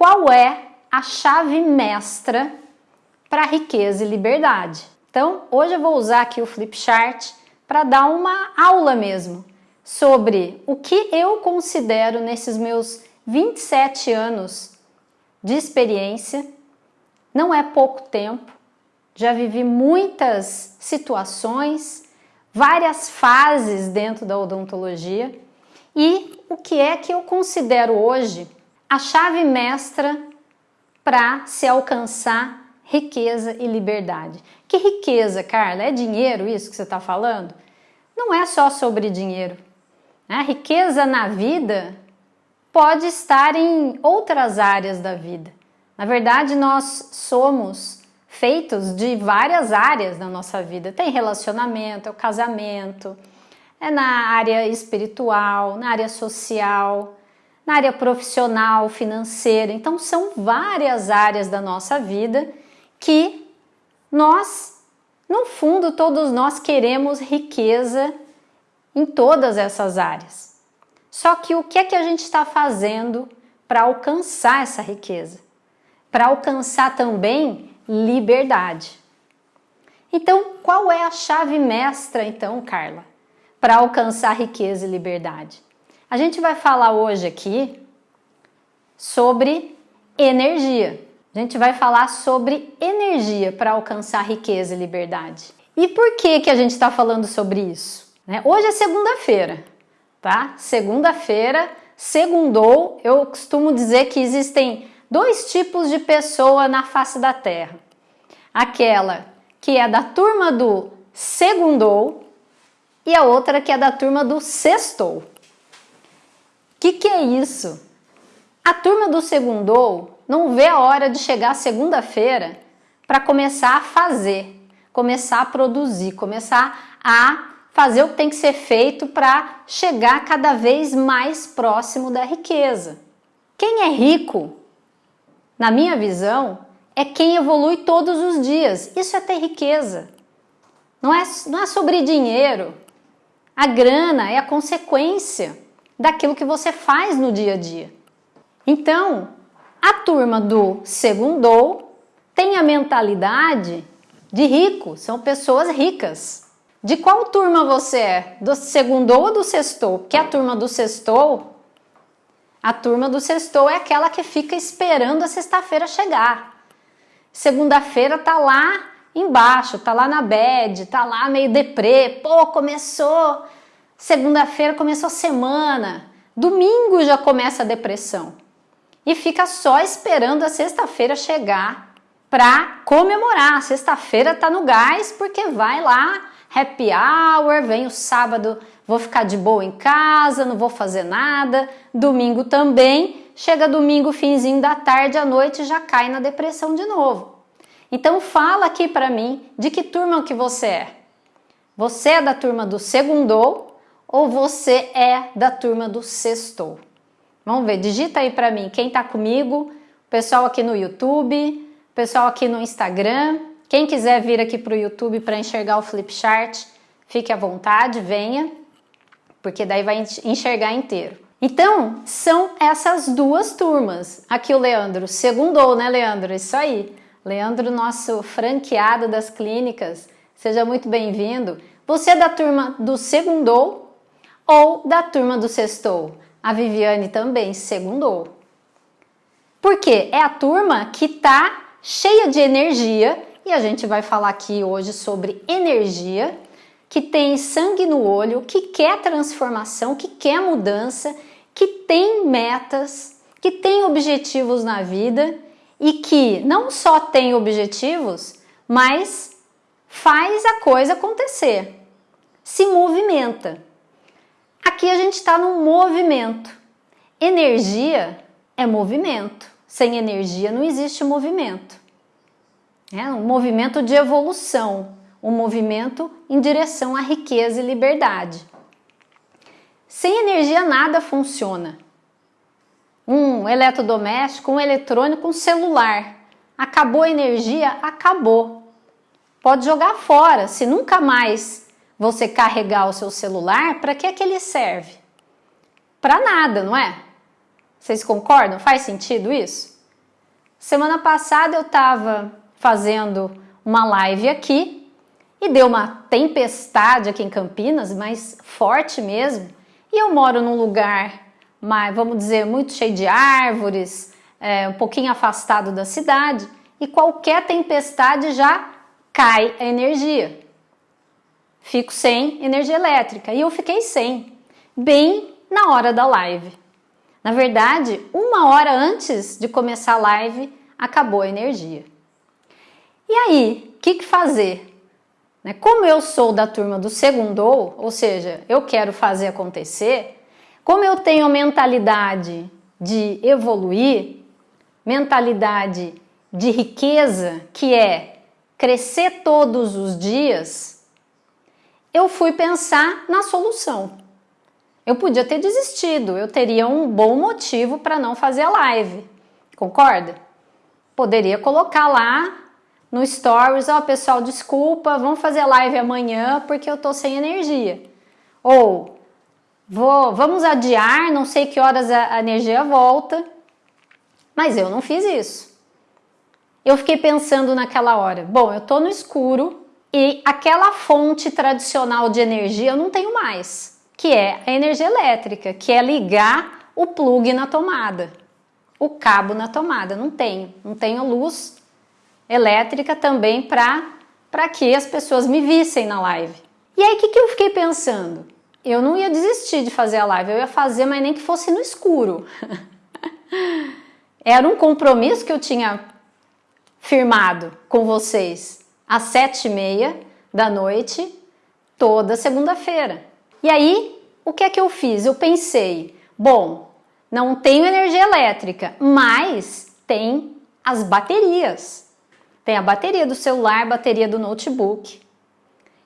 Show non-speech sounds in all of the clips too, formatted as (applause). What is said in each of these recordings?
qual é a chave mestra para riqueza e liberdade. Então, hoje eu vou usar aqui o Flipchart para dar uma aula mesmo sobre o que eu considero nesses meus 27 anos de experiência. Não é pouco tempo, já vivi muitas situações, várias fases dentro da odontologia e o que é que eu considero hoje a chave mestra para se alcançar riqueza e liberdade. Que riqueza, Carla? É dinheiro isso que você está falando? Não é só sobre dinheiro. A riqueza na vida pode estar em outras áreas da vida. Na verdade, nós somos feitos de várias áreas da nossa vida. Tem relacionamento, é o casamento, é na área espiritual, na área social, na área profissional, financeira. Então, são várias áreas da nossa vida que nós, no fundo, todos nós queremos riqueza em todas essas áreas. Só que o que é que a gente está fazendo para alcançar essa riqueza? Para alcançar também liberdade. Então, qual é a chave mestra, então, Carla, para alcançar riqueza e liberdade? A gente vai falar hoje aqui sobre energia. A gente vai falar sobre energia para alcançar riqueza e liberdade. E por que, que a gente está falando sobre isso? Né? Hoje é segunda-feira, tá? Segunda-feira, segundou, eu costumo dizer que existem dois tipos de pessoa na face da Terra. Aquela que é da turma do segundou e a outra que é da turma do sextou. Que, que é isso? A turma do segundou não vê a hora de chegar segunda-feira para começar a fazer, começar a produzir, começar a fazer o que tem que ser feito para chegar cada vez mais próximo da riqueza. Quem é rico, na minha visão, é quem evolui todos os dias. Isso é ter riqueza. Não é, não é sobre dinheiro. A grana é a consequência daquilo que você faz no dia a dia. Então, a turma do segundou tem a mentalidade de rico, são pessoas ricas. De qual turma você é? Do segundou ou do sextou? Porque a turma do sextou, a turma do sextou é aquela que fica esperando a sexta-feira chegar. Segunda-feira tá lá embaixo, tá lá na bed, tá lá meio deprê, pô, começou, segunda-feira começou a semana, domingo já começa a depressão e fica só esperando a sexta-feira chegar para comemorar. Sexta-feira tá no gás porque vai lá, happy hour, vem o sábado, vou ficar de boa em casa, não vou fazer nada. Domingo também, chega domingo, finzinho da tarde, à noite já cai na depressão de novo. Então fala aqui para mim de que turma que você é. Você é da turma do segundou ou você é da turma do sextou? Vamos ver, digita aí para mim quem está comigo, pessoal aqui no YouTube, pessoal aqui no Instagram. Quem quiser vir aqui para o YouTube para enxergar o Flipchart, fique à vontade, venha, porque daí vai enxergar inteiro. Então, são essas duas turmas. Aqui o Leandro, segundou, né, Leandro? Isso aí. Leandro, nosso franqueado das clínicas, seja muito bem-vindo. Você é da turma do segundou ou da turma do sextou? A Viviane também segundou. Por quê? É a turma que está cheia de energia e a gente vai falar aqui hoje sobre energia, que tem sangue no olho, que quer transformação, que quer mudança, que tem metas, que tem objetivos na vida e que não só tem objetivos, mas faz a coisa acontecer, se movimenta. Aqui a gente está num movimento. Energia é movimento. Sem energia não existe movimento. É um movimento de evolução, um movimento em direção à riqueza e liberdade. Sem energia nada funciona. Um eletrodoméstico, um eletrônico, um celular. Acabou a energia? Acabou. Pode jogar fora, se nunca mais você carregar o seu celular, para que é que ele serve? Para nada, não é? Vocês concordam? Faz sentido isso? Semana passada eu estava fazendo uma live aqui e deu uma tempestade aqui em Campinas, mas forte mesmo. E eu moro num lugar, mais, vamos dizer, muito cheio de árvores, é, um pouquinho afastado da cidade, e qualquer tempestade já cai a energia. Fico sem energia elétrica e eu fiquei sem, bem na hora da live. Na verdade, uma hora antes de começar a live, acabou a energia. E aí, o que, que fazer? Né, como eu sou da turma do segundou, ou seja, eu quero fazer acontecer, como eu tenho mentalidade de evoluir, mentalidade de riqueza, que é crescer todos os dias, eu fui pensar na solução. Eu podia ter desistido, eu teria um bom motivo para não fazer a live, concorda? Poderia colocar lá no stories, ó oh, pessoal, desculpa, vamos fazer live amanhã porque eu tô sem energia. Ou vou, vamos adiar, não sei que horas a, a energia volta, mas eu não fiz isso. Eu fiquei pensando naquela hora, bom, eu tô no escuro e aquela fonte tradicional de energia eu não tenho mais que é a energia elétrica, que é ligar o plug na tomada, o cabo na tomada. Não tenho, não tenho luz elétrica também para que as pessoas me vissem na live. E aí o que, que eu fiquei pensando? Eu não ia desistir de fazer a live, eu ia fazer, mas nem que fosse no escuro. (laughs) Era um compromisso que eu tinha firmado com vocês às sete e meia da noite, toda segunda-feira. E aí, o que é que eu fiz? Eu pensei, bom, não tenho energia elétrica, mas tem as baterias. Tem a bateria do celular, bateria do notebook.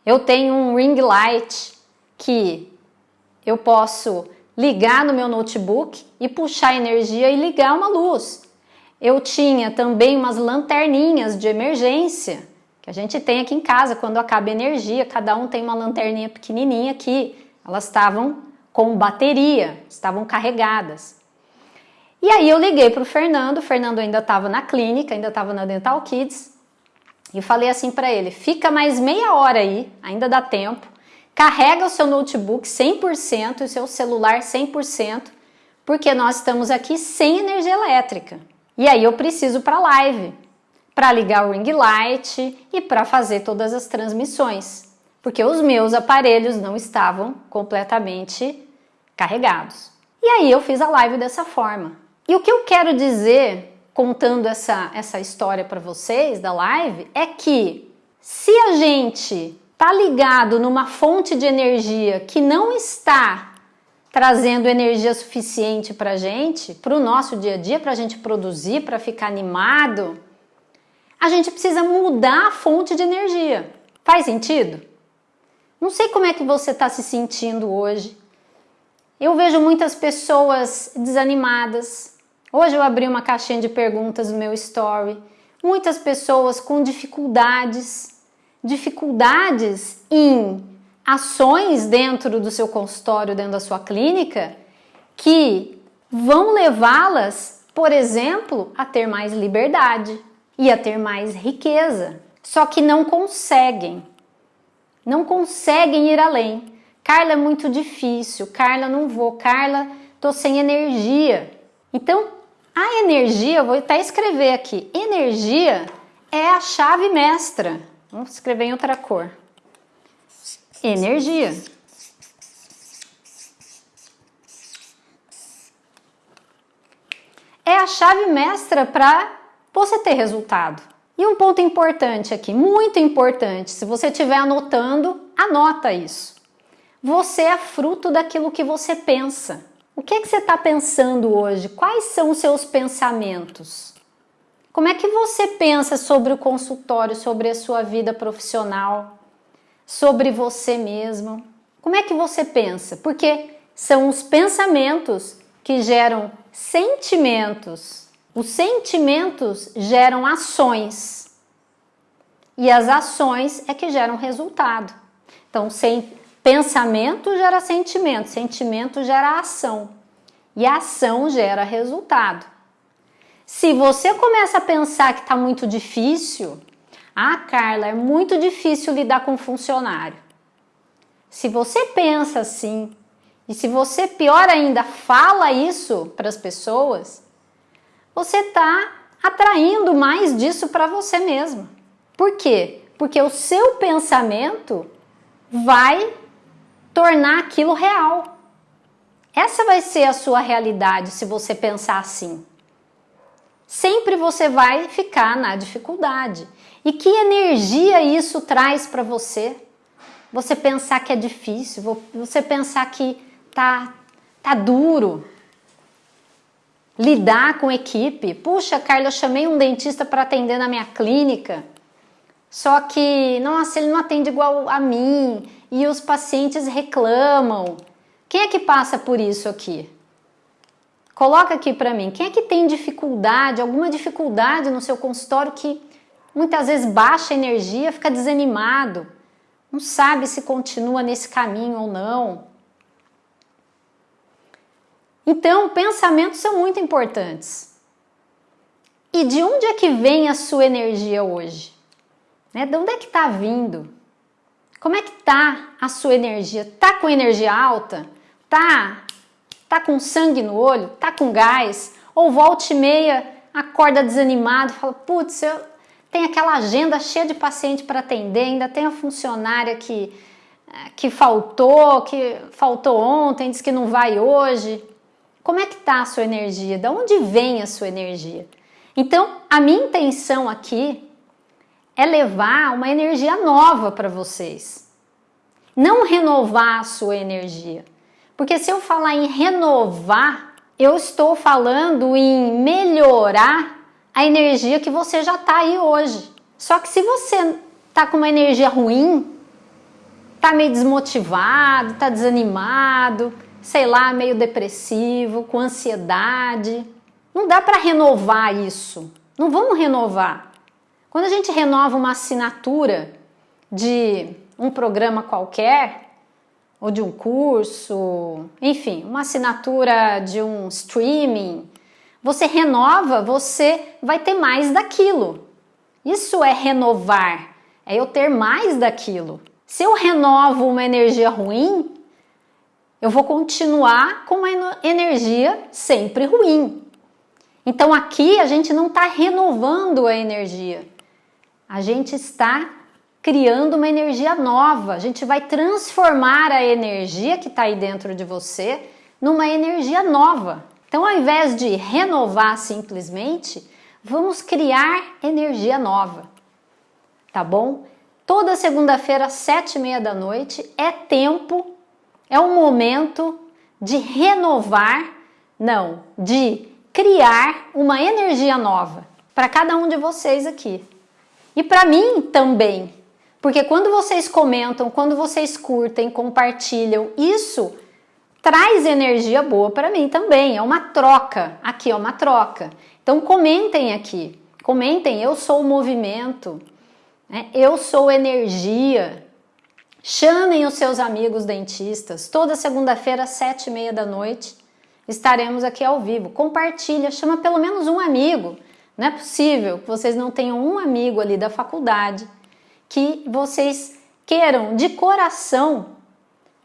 Eu tenho um ring light que eu posso ligar no meu notebook e puxar energia e ligar uma luz. Eu tinha também umas lanterninhas de emergência que a gente tem aqui em casa quando acaba a energia, cada um tem uma lanterninha pequenininha que elas estavam com bateria, estavam carregadas. E aí eu liguei para o Fernando, o Fernando ainda estava na clínica, ainda estava na Dental Kids, e falei assim para ele, fica mais meia hora aí, ainda dá tempo, carrega o seu notebook 100% e o seu celular 100%, porque nós estamos aqui sem energia elétrica. E aí eu preciso para live, para ligar o ring light e para fazer todas as transmissões, porque os meus aparelhos não estavam completamente carregados. E aí eu fiz a live dessa forma. E o que eu quero dizer contando essa, essa história para vocês da live é que se a gente tá ligado numa fonte de energia que não está trazendo energia suficiente para gente, para o nosso dia a dia, para a gente produzir, para ficar animado, a gente precisa mudar a fonte de energia. Faz sentido? Não sei como é que você está se sentindo hoje. Eu vejo muitas pessoas desanimadas. Hoje eu abri uma caixinha de perguntas no meu story. Muitas pessoas com dificuldades, dificuldades em ações dentro do seu consultório, dentro da sua clínica, que vão levá-las, por exemplo, a ter mais liberdade e a ter mais riqueza, só que não conseguem, não conseguem ir além. Carla é muito difícil, Carla não vou, Carla tô sem energia. Então, a energia, vou até escrever aqui, energia é a chave mestra. Vamos escrever em outra cor. Energia. É a chave mestra para você ter resultado. E um ponto importante aqui, muito importante, se você estiver anotando, anota isso. Você é fruto daquilo que você pensa. O que, é que você está pensando hoje? Quais são os seus pensamentos? Como é que você pensa sobre o consultório, sobre a sua vida profissional, sobre você mesmo? Como é que você pensa? Porque são os pensamentos que geram sentimentos os sentimentos geram ações e as ações é que geram resultado. Então, sem pensamento gera sentimento, sentimento gera ação e ação gera resultado. Se você começa a pensar que está muito difícil, ah, Carla, é muito difícil lidar com funcionário. Se você pensa assim, e se você, pior ainda, fala isso para as pessoas, você está atraindo mais disso para você mesmo. Por quê? Porque o seu pensamento vai tornar aquilo real. Essa vai ser a sua realidade se você pensar assim. Sempre você vai ficar na dificuldade. E que energia isso traz para você? Você pensar que é difícil, você pensar que tá, tá duro. Lidar com equipe. Puxa, Carla, eu chamei um dentista para atender na minha clínica. Só que, nossa, ele não atende igual a mim e os pacientes reclamam. Quem é que passa por isso aqui? Coloca aqui para mim. Quem é que tem dificuldade, alguma dificuldade no seu consultório que muitas vezes baixa energia, fica desanimado, não sabe se continua nesse caminho ou não? Então, pensamentos são muito importantes. E de onde é que vem a sua energia hoje? Né? De onde é que está vindo? Como é que está a sua energia? Tá com energia alta? Tá, tá com sangue no olho? Tá com gás? Ou volta e meia acorda desanimado, fala, putz, eu tenho aquela agenda cheia de paciente para atender, ainda tem a funcionária que, eh, que faltou, que faltou ontem, disse que não vai hoje. Como é que está a sua energia? De onde vem a sua energia? Então, a minha intenção aqui é levar uma energia nova para vocês. Não renovar a sua energia. Porque se eu falar em renovar, eu estou falando em melhorar a energia que você já está aí hoje. Só que se você está com uma energia ruim, está meio desmotivado, está desanimado, sei lá, meio depressivo, com ansiedade, não dá para renovar isso. Não vamos renovar. Quando a gente renova uma assinatura de um programa qualquer, ou de um curso, enfim, uma assinatura de um streaming, você renova, você vai ter mais daquilo. Isso é renovar, é eu ter mais daquilo. Se eu renovo uma energia ruim, eu vou continuar com uma energia sempre ruim. Então aqui a gente não está renovando a energia, a gente está criando uma energia nova. A gente vai transformar a energia que está aí dentro de você numa energia nova. Então, ao invés de renovar simplesmente, vamos criar energia nova, tá bom? Toda segunda-feira, sete e meia da noite, é tempo, é um momento de renovar, não, de criar uma energia nova para cada um de vocês aqui. E para mim também, porque quando vocês comentam, quando vocês curtem, compartilham, isso traz energia boa para mim também. É uma troca. Aqui é uma troca. Então comentem aqui. Comentem, eu sou o movimento, né? eu sou energia. Chamem os seus amigos dentistas. Toda segunda-feira, sete e meia da noite, estaremos aqui ao vivo. Compartilha, chama pelo menos um amigo. Não é possível que vocês não tenham um amigo ali da faculdade que vocês queiram de coração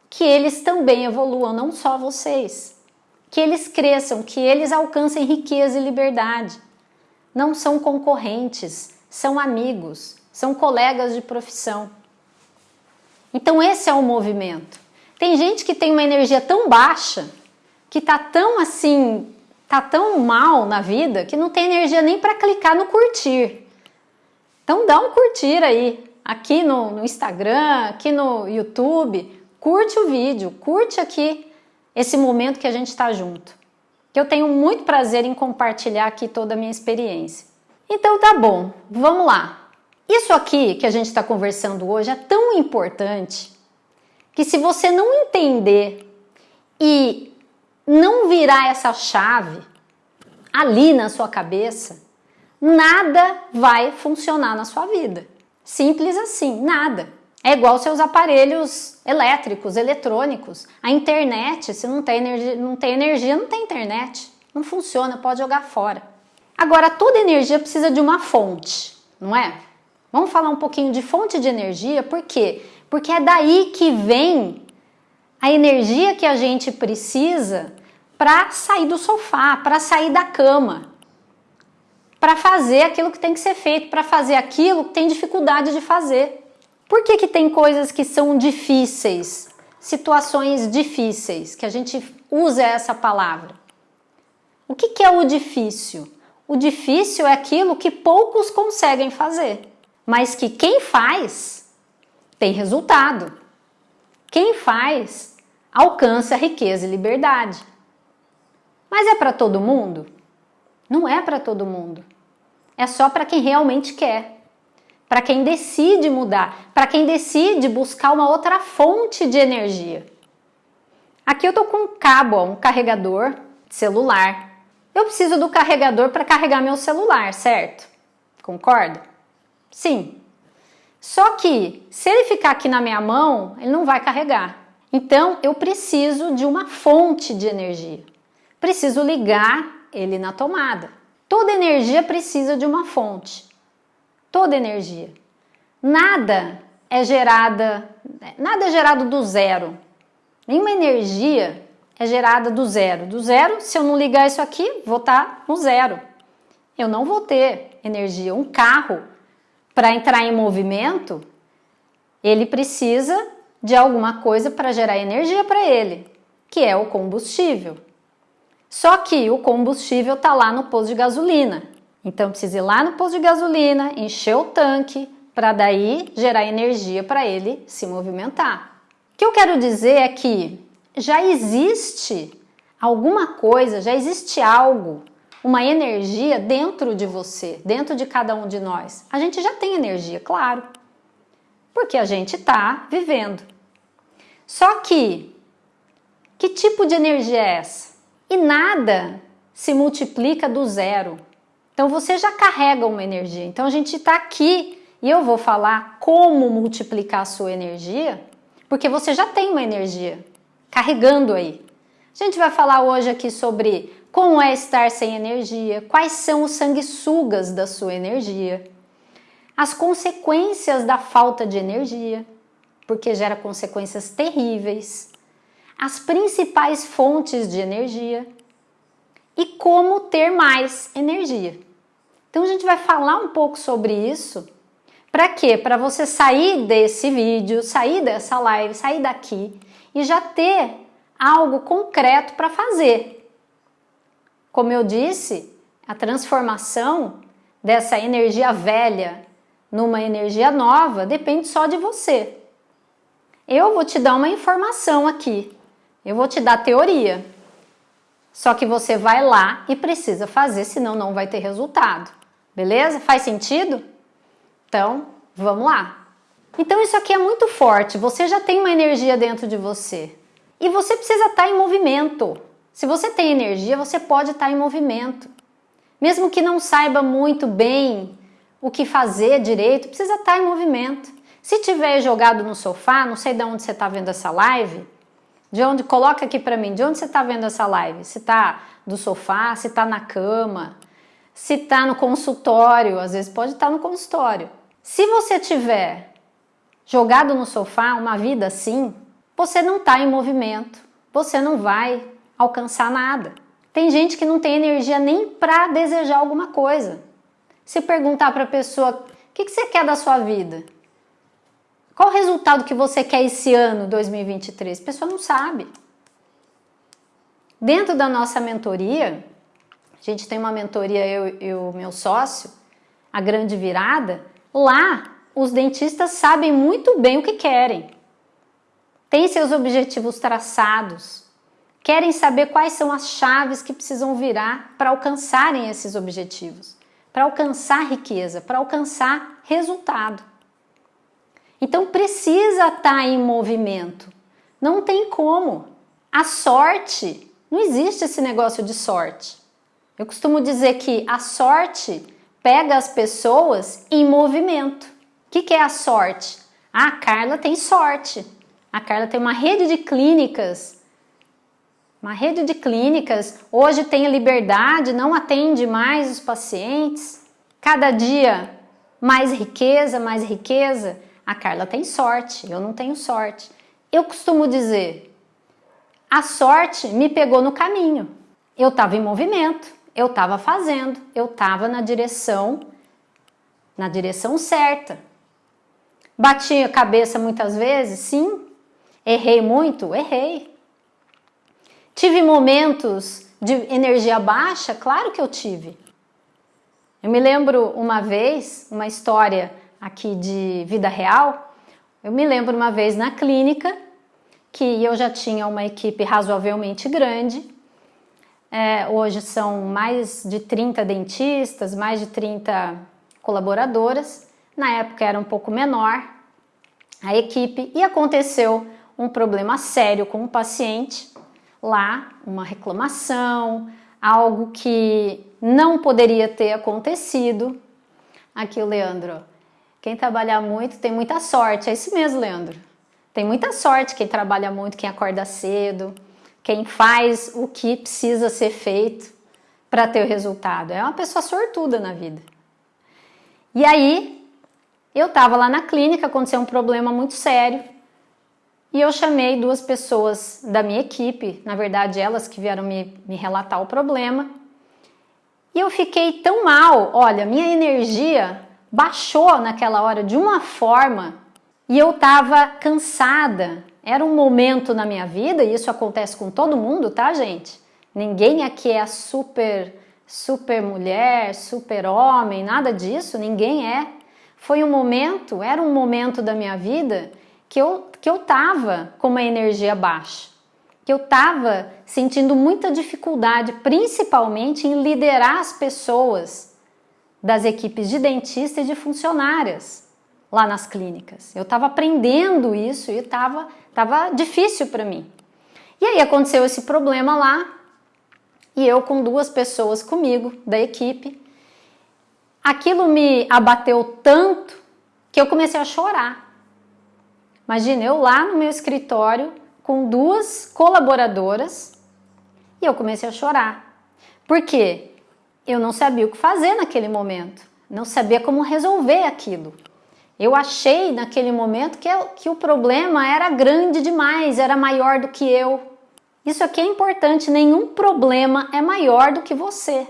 que eles também evoluam, não só vocês. Que eles cresçam, que eles alcancem riqueza e liberdade. Não são concorrentes, são amigos, são colegas de profissão. Então esse é o movimento. Tem gente que tem uma energia tão baixa, que tá tão assim tá tão mal na vida que não tem energia nem para clicar no curtir. Então dá um curtir aí, aqui no, no Instagram, aqui no YouTube, curte o vídeo, curte aqui esse momento que a gente está junto. Que eu tenho muito prazer em compartilhar aqui toda a minha experiência. Então tá bom, vamos lá. Isso aqui que a gente está conversando hoje é tão importante que se você não entender e não virar essa chave ali na sua cabeça, nada vai funcionar na sua vida. Simples assim, nada. É igual seus aparelhos elétricos, eletrônicos. A internet, se não tem energia, não tem energia, não tem internet. Não funciona, pode jogar fora. Agora, toda energia precisa de uma fonte, não é? Vamos falar um pouquinho de fonte de energia, por quê? Porque é daí que vem a energia que a gente precisa para sair do sofá, para sair da cama, para fazer aquilo que tem que ser feito, para fazer aquilo que tem dificuldade de fazer. Por que, que tem coisas que são difíceis, situações difíceis, que a gente usa essa palavra? O que, que é o difícil? O difícil é aquilo que poucos conseguem fazer, mas que quem faz tem resultado. Quem faz alcança riqueza e liberdade. Mas é para todo mundo? Não é para todo mundo. É só para quem realmente quer. Para quem decide mudar, para quem decide buscar uma outra fonte de energia. Aqui eu tô com um cabo, ó, um carregador de celular. Eu preciso do carregador para carregar meu celular, certo? Concorda? Sim. Só que se ele ficar aqui na minha mão, ele não vai carregar. Então eu preciso de uma fonte de energia. Preciso ligar ele na tomada. Toda energia precisa de uma fonte. Toda energia. Nada é gerada, nada é gerado do zero. Nenhuma energia é gerada do zero. Do zero, se eu não ligar isso aqui, vou estar no zero. Eu não vou ter energia. Um carro, para entrar em movimento, ele precisa de alguma coisa para gerar energia para ele, que é o combustível. Só que o combustível está lá no posto de gasolina. Então precisa ir lá no posto de gasolina, encher o tanque, para daí gerar energia para ele se movimentar. O que eu quero dizer é que já existe alguma coisa, já existe algo, uma energia dentro de você, dentro de cada um de nós. A gente já tem energia, claro, porque a gente está vivendo. Só que, que tipo de energia é essa? E nada se multiplica do zero. Então você já carrega uma energia. Então a gente está aqui e eu vou falar como multiplicar a sua energia, porque você já tem uma energia carregando aí. A gente vai falar hoje aqui sobre como é estar sem energia, quais são os sanguessugas da sua energia, as consequências da falta de energia, porque gera consequências terríveis as principais fontes de energia e como ter mais energia. Então a gente vai falar um pouco sobre isso. Para quê? Para você sair desse vídeo, sair dessa live, sair daqui e já ter algo concreto para fazer. Como eu disse, a transformação dessa energia velha numa energia nova depende só de você. Eu vou te dar uma informação aqui eu vou te dar teoria. Só que você vai lá e precisa fazer, senão não vai ter resultado. Beleza? Faz sentido? Então, vamos lá. Então isso aqui é muito forte, você já tem uma energia dentro de você. E você precisa estar em movimento. Se você tem energia, você pode estar em movimento. Mesmo que não saiba muito bem o que fazer direito, precisa estar em movimento. Se tiver jogado no sofá, não sei de onde você está vendo essa live, de onde, coloca aqui para mim, de onde você está vendo essa live? Se está do sofá, se está na cama, se está no consultório, às vezes pode estar tá no consultório. Se você tiver jogado no sofá uma vida assim, você não está em movimento, você não vai alcançar nada. Tem gente que não tem energia nem para desejar alguma coisa. Se perguntar para a pessoa, o que, que você quer da sua vida? Qual o resultado que você quer esse ano, 2023? A pessoa não sabe. Dentro da nossa mentoria, a gente tem uma mentoria, eu e o meu sócio, a grande virada, lá os dentistas sabem muito bem o que querem. Têm seus objetivos traçados, querem saber quais são as chaves que precisam virar para alcançarem esses objetivos, para alcançar riqueza, para alcançar resultado. Então precisa estar tá em movimento. Não tem como. A sorte, não existe esse negócio de sorte. Eu costumo dizer que a sorte pega as pessoas em movimento. O que, que é a sorte? Ah, a Carla tem sorte. A Carla tem uma rede de clínicas Uma rede de clínicas hoje tem liberdade, não atende mais os pacientes. Cada dia mais riqueza, mais riqueza. A Carla tem sorte, eu não tenho sorte. Eu costumo dizer, a sorte me pegou no caminho. Eu estava em movimento, eu estava fazendo, eu estava na direção, na direção certa. Bati a cabeça muitas vezes, sim. Errei muito, errei. Tive momentos de energia baixa? Claro que eu tive. Eu me lembro uma vez, uma história aqui de vida real, eu me lembro uma vez na clínica que eu já tinha uma equipe razoavelmente grande, é, hoje são mais de 30 dentistas, mais de 30 colaboradoras, na época era um pouco menor a equipe e aconteceu um problema sério com o paciente lá uma reclamação, algo que não poderia ter acontecido. Aqui o Leandro, quem trabalha muito tem muita sorte, é isso mesmo, Leandro. Tem muita sorte quem trabalha muito, quem acorda cedo, quem faz o que precisa ser feito para ter o resultado. É uma pessoa sortuda na vida. E aí, eu estava lá na clínica, aconteceu um problema muito sério, e eu chamei duas pessoas da minha equipe, na verdade elas que vieram me, me relatar o problema. E eu fiquei tão mal, olha, minha energia baixou naquela hora de uma forma e eu estava cansada. Era um momento na minha vida, e isso acontece com todo mundo, tá, gente? Ninguém aqui é super, super mulher, super homem, nada disso, ninguém é. Foi um momento, era um momento da minha vida que eu que eu estava com uma energia baixa, que eu estava sentindo muita dificuldade, principalmente em liderar as pessoas das equipes de dentista e de funcionárias lá nas clínicas. Eu estava aprendendo isso e estava tava difícil para mim. E aí aconteceu esse problema lá e eu com duas pessoas comigo da equipe, aquilo me abateu tanto que eu comecei a chorar. Imagina, eu lá no meu escritório com duas colaboradoras e eu comecei a chorar. Por quê? Eu não sabia o que fazer naquele momento, não sabia como resolver aquilo. Eu achei naquele momento que, eu, que o problema era grande demais, era maior do que eu. Isso aqui é importante, nenhum problema é maior do que você.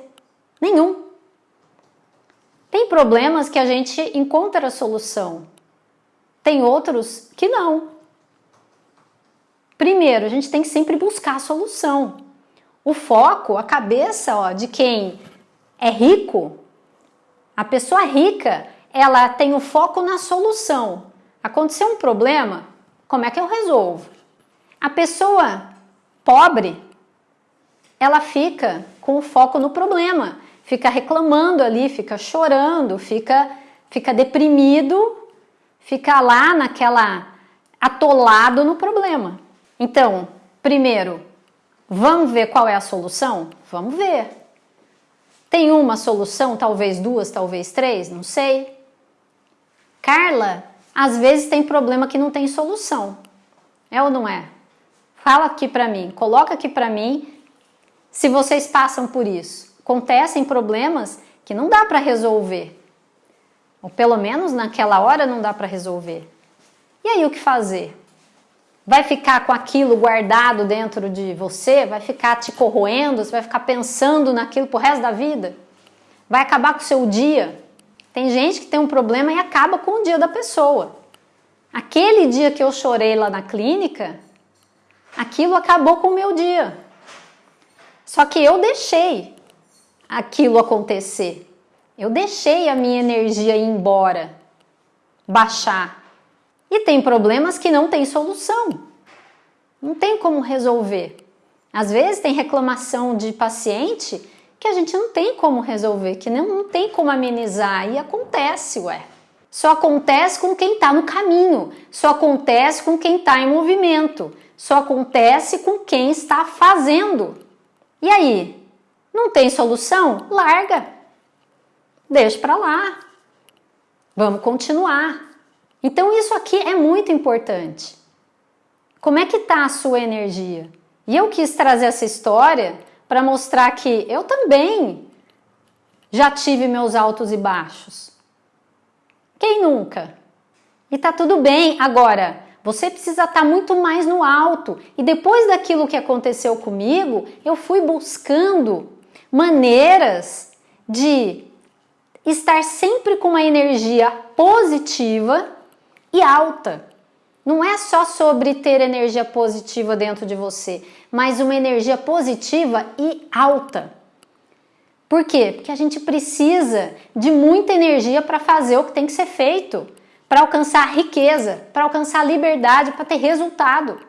Nenhum. Tem problemas que a gente encontra a solução, tem outros que não. Primeiro, a gente tem que sempre buscar a solução. O foco, a cabeça ó, de quem é rico, a pessoa rica, ela tem o foco na solução. Aconteceu um problema, como é que eu resolvo? A pessoa pobre, ela fica com o foco no problema, fica reclamando ali, fica chorando, fica, fica deprimido ficar lá naquela atolado no problema. Então, primeiro, vamos ver qual é a solução? Vamos ver. Tem uma solução, talvez duas, talvez três, não sei. Carla, às vezes tem problema que não tem solução. É ou não é? Fala aqui para mim, coloca aqui para mim se vocês passam por isso. Acontecem problemas que não dá para resolver. Ou pelo menos naquela hora não dá para resolver. E aí o que fazer? Vai ficar com aquilo guardado dentro de você? Vai ficar te corroendo? Você vai ficar pensando naquilo pro resto da vida? Vai acabar com o seu dia? Tem gente que tem um problema e acaba com o dia da pessoa. Aquele dia que eu chorei lá na clínica, aquilo acabou com o meu dia. Só que eu deixei aquilo acontecer. Eu deixei a minha energia ir embora, baixar. E tem problemas que não tem solução. Não tem como resolver. Às vezes tem reclamação de paciente que a gente não tem como resolver, que não, não tem como amenizar. E acontece, ué. Só acontece com quem está no caminho, só acontece com quem está em movimento, só acontece com quem está fazendo. E aí? Não tem solução? Larga! Deixa para lá. Vamos continuar. Então isso aqui é muito importante. Como é que está a sua energia? E eu quis trazer essa história para mostrar que eu também já tive meus altos e baixos. Quem nunca? E tá tudo bem. Agora, você precisa estar tá muito mais no alto. E depois daquilo que aconteceu comigo, eu fui buscando maneiras de estar sempre com uma energia positiva e alta. Não é só sobre ter energia positiva dentro de você, mas uma energia positiva e alta. Por quê? Porque a gente precisa de muita energia para fazer o que tem que ser feito, para alcançar riqueza, para alcançar liberdade, para ter resultado.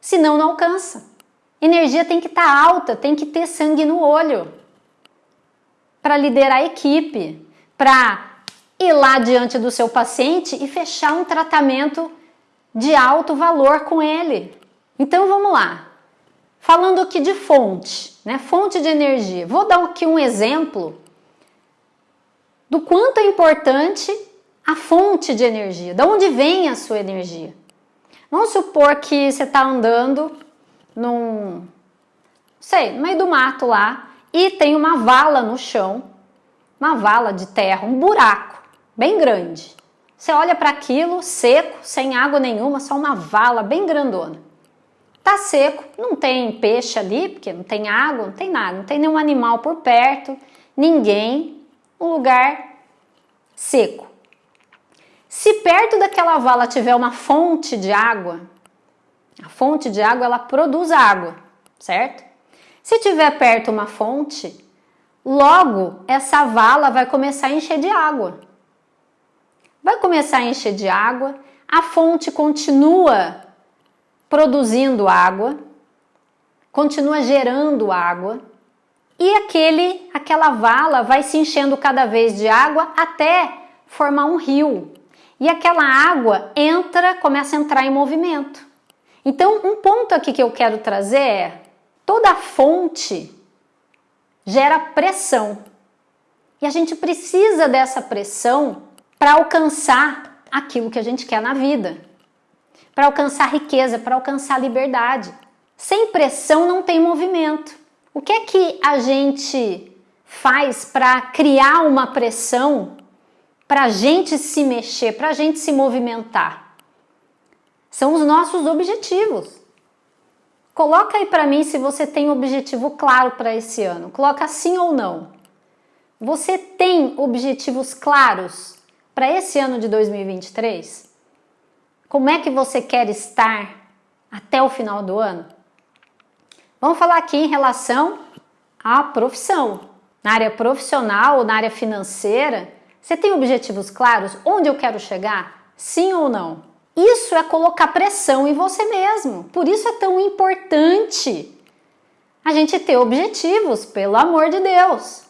Senão não alcança. Energia tem que estar tá alta, tem que ter sangue no olho para liderar a equipe, para ir lá diante do seu paciente e fechar um tratamento de alto valor com ele. Então vamos lá. Falando aqui de fonte, né? Fonte de energia. Vou dar aqui um exemplo do quanto é importante a fonte de energia. De onde vem a sua energia? Vamos supor que você está andando num, sei, no meio do mato lá e tem uma vala no chão, uma vala de terra, um buraco bem grande. Você olha para aquilo seco, sem água nenhuma, só uma vala bem grandona. Tá seco, não tem peixe ali, porque não tem água, não tem nada, não tem nenhum animal por perto, ninguém, um lugar seco. Se perto daquela vala tiver uma fonte de água, a fonte de água ela produz água, certo? Se tiver perto uma fonte, logo essa vala vai começar a encher de água. Vai começar a encher de água, a fonte continua produzindo água, continua gerando água, e aquele, aquela vala vai se enchendo cada vez de água até formar um rio. E aquela água entra, começa a entrar em movimento. Então, um ponto aqui que eu quero trazer é: toda fonte gera pressão. E a gente precisa dessa pressão para alcançar aquilo que a gente quer na vida para alcançar riqueza, para alcançar liberdade. Sem pressão não tem movimento. O que é que a gente faz para criar uma pressão para a gente se mexer, para a gente se movimentar? São os nossos objetivos. Coloca aí para mim se você tem um objetivo claro para esse ano. Coloca sim ou não. Você tem objetivos claros para esse ano de 2023? Como é que você quer estar até o final do ano? Vamos falar aqui em relação à profissão. Na área profissional ou na área financeira, você tem objetivos claros? Onde eu quero chegar? Sim ou não? Isso é colocar pressão em você mesmo. Por isso é tão importante a gente ter objetivos, pelo amor de Deus.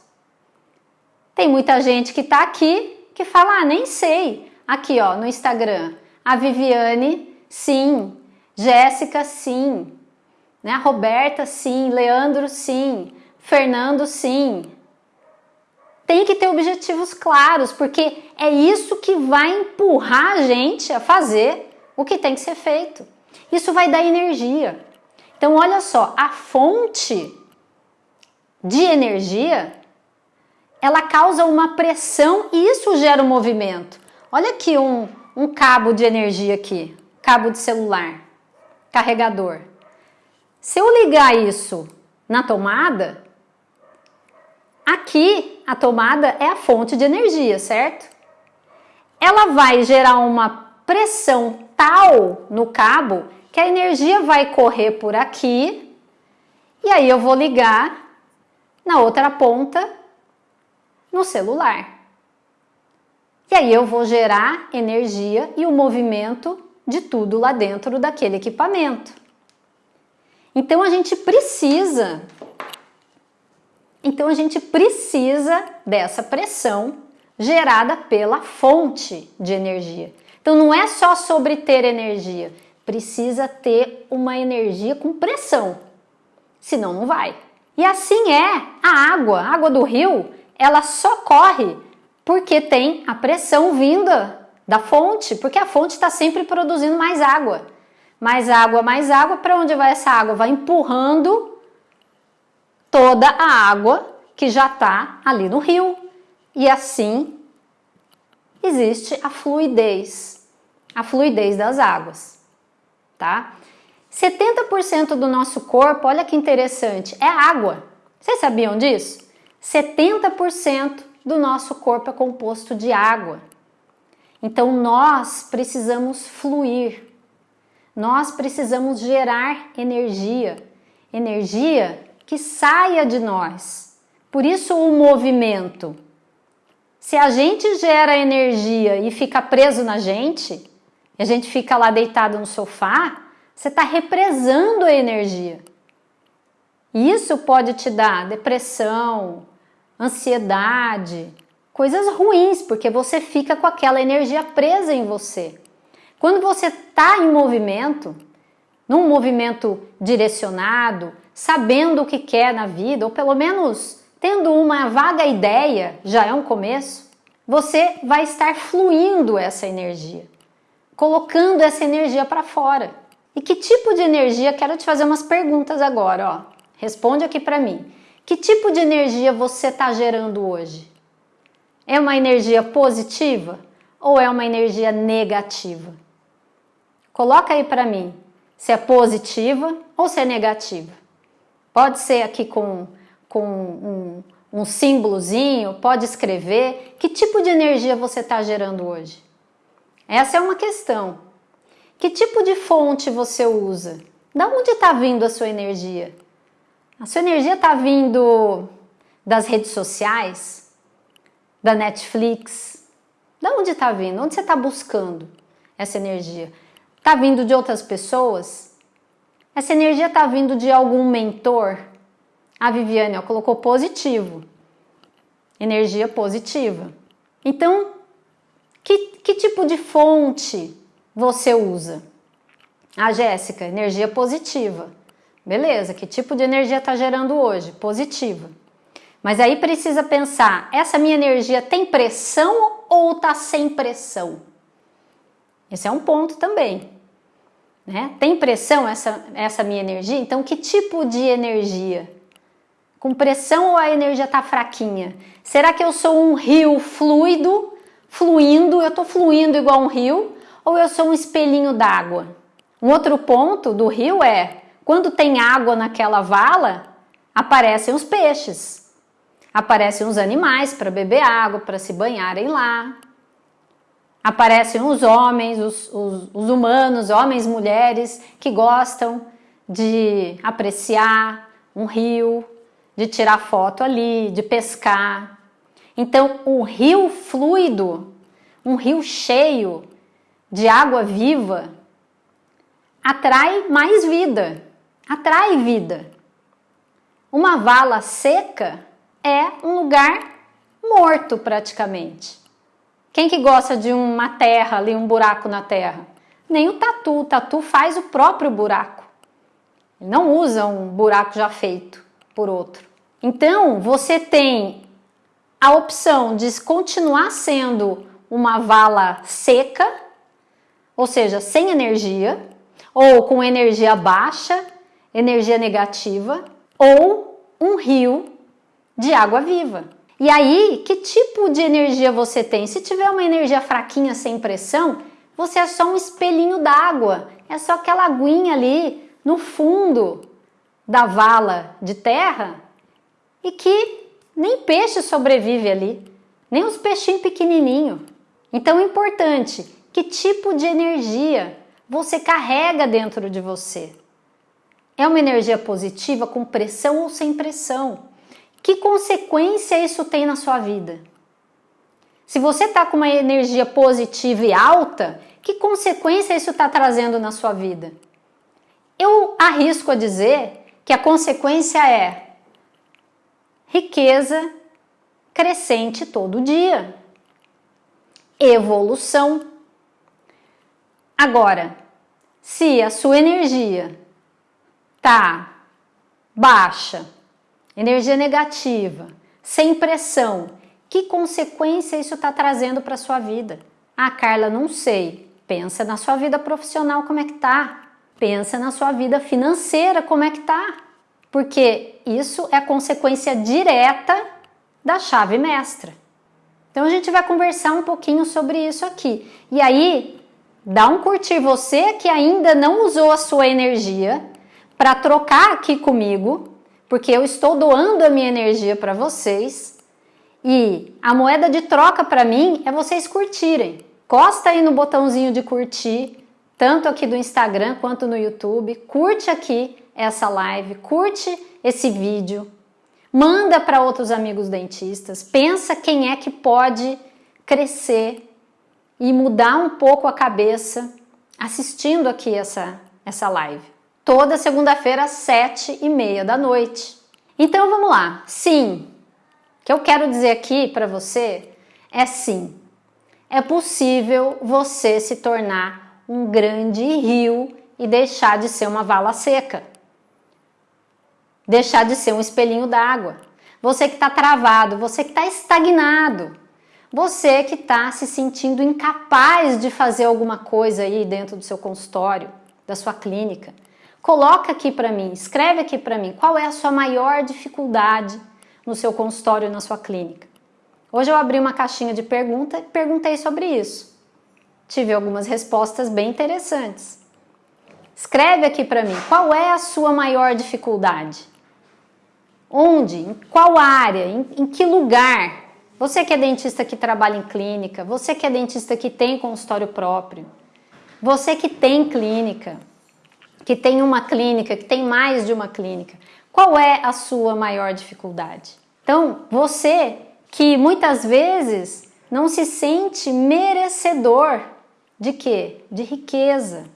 Tem muita gente que está aqui que fala, ah, nem sei. Aqui, ó, no Instagram. A Viviane, sim. Jéssica, sim. Né? A Roberta, sim. Leandro, sim. Fernando, sim. Tem que ter objetivos claros, porque é isso que vai empurrar a gente a fazer o que tem que ser feito. Isso vai dar energia. Então, olha só, a fonte de energia ela causa uma pressão e isso gera um movimento. Olha aqui um, um cabo de energia aqui, cabo de celular, carregador. Se eu ligar isso na tomada, aqui a tomada é a fonte de energia, certo? Ela vai gerar uma pressão tal no cabo que a energia vai correr por aqui e aí eu vou ligar na outra ponta no celular. E aí eu vou gerar energia e o movimento de tudo lá dentro daquele equipamento. Então a gente precisa então a gente precisa dessa pressão gerada pela fonte de energia. Então não é só sobre ter energia, precisa ter uma energia com pressão. Senão não vai. E assim é a água, a água do rio, ela só corre porque tem a pressão vinda da fonte, porque a fonte está sempre produzindo mais água. mais água, mais água. Para onde vai essa água? Vai empurrando toda a água que já está ali no rio. E assim existe a fluidez, a fluidez das águas, tá? 70% do nosso corpo, olha que interessante, é água. Vocês sabiam disso? 70% do nosso corpo é composto de água. Então nós precisamos fluir, nós precisamos gerar energia, energia que saia de nós. Por isso o movimento. Se a gente gera energia e fica preso na gente, e a gente fica lá deitado no sofá, você está represando a energia. Isso pode te dar depressão, ansiedade, coisas ruins, porque você fica com aquela energia presa em você. Quando você está em movimento, num movimento direcionado, sabendo o que quer na vida, ou pelo menos tendo uma vaga ideia, já é um começo, você vai estar fluindo essa energia, colocando essa energia para fora. E que tipo de energia? Quero te fazer umas perguntas agora, ó. Responde aqui para mim. Que tipo de energia você está gerando hoje? É uma energia positiva ou é uma energia negativa? Coloca aí para mim se é positiva ou se é negativa. Pode ser aqui com, com um, um símbolozinho, pode escrever. Que tipo de energia você está gerando hoje? Essa é uma questão. Que tipo de fonte você usa? Da onde está vindo a sua energia? A sua energia está vindo das redes sociais? Da Netflix? Da onde está vindo? Onde você está buscando essa energia? Está vindo de outras pessoas? Essa energia está vindo de algum mentor? A Viviane ó, colocou positivo. Energia positiva. Então, que, que tipo de fonte você usa? A Jéssica, energia positiva. Beleza, que tipo de energia está gerando hoje? Positiva. Mas aí precisa pensar, essa minha energia tem pressão ou está sem pressão? Esse é um ponto também. Né? Tem pressão essa, essa minha energia? Então que tipo de energia? Com pressão ou a energia está fraquinha? Será que eu sou um rio fluido, fluindo, eu estou fluindo igual um rio? ou eu sou um espelhinho d'água? Um outro ponto do rio é, quando tem água naquela vala, aparecem os peixes, aparecem os animais para beber água, para se banharem lá, aparecem os homens, os, os, os humanos, homens, mulheres, que gostam de apreciar um rio, de tirar foto ali, de pescar. Então, um rio fluido, um rio cheio, de água viva atrai mais vida, atrai vida. Uma vala seca é um lugar morto praticamente. Quem que gosta de uma terra ali, um buraco na terra? Nem o tatu, o tatu faz o próprio buraco. Ele não usa um buraco já feito por outro. Então, você tem a opção de continuar sendo uma vala seca ou seja, sem energia, ou com energia baixa, energia negativa, ou um rio de água viva. E aí, que tipo de energia você tem? Se tiver uma energia fraquinha, sem pressão, você é só um espelhinho d'água, é só aquela aguinha ali no fundo da vala de terra e que nem peixe sobrevive ali, nem os peixinhos pequenininhos. Então é importante que tipo de energia você carrega dentro de você? É uma energia positiva com pressão ou sem pressão? Que consequência isso tem na sua vida? Se você está com uma energia positiva e alta, que consequência isso está trazendo na sua vida? Eu arrisco a dizer que a consequência é riqueza crescente todo dia, evolução, Agora, se a sua energia tá baixa, energia negativa, sem pressão, que consequência isso está trazendo para sua vida? Ah, Carla, não sei. Pensa na sua vida profissional como é que tá. Pensa na sua vida financeira, como é que tá? Porque isso é consequência direta da chave mestra. Então a gente vai conversar um pouquinho sobre isso aqui. E aí, dá um curtir você que ainda não usou a sua energia para trocar aqui comigo, porque eu estou doando a minha energia para vocês. E a moeda de troca para mim é vocês curtirem. Costa aí no botãozinho de curtir, tanto aqui do Instagram quanto no YouTube. Curte aqui essa live, curte esse vídeo, manda para outros amigos dentistas, pensa quem é que pode crescer e mudar um pouco a cabeça assistindo aqui essa, essa live. Toda segunda-feira às sete e meia da noite. Então vamos lá. Sim, o que eu quero dizer aqui para você é sim. É possível você se tornar um grande rio e deixar de ser uma vala seca. Deixar de ser um espelhinho d'água. Você que está travado, você que está estagnado, você que está se sentindo incapaz de fazer alguma coisa aí dentro do seu consultório, da sua clínica. Coloca aqui para mim, escreve aqui para mim qual é a sua maior dificuldade no seu consultório, na sua clínica. Hoje eu abri uma caixinha de pergunta e perguntei sobre isso tive algumas respostas bem interessantes. Escreve aqui para mim, qual é a sua maior dificuldade? Onde? Em qual área? Em, em, que lugar? Você que é dentista que trabalha em clínica, você que é dentista que tem consultório próprio, você que tem clínica, que tem uma clínica, que tem mais de uma clínica, qual é a sua maior dificuldade? Então, você que muitas vezes não se sente merecedor de quê? De riqueza.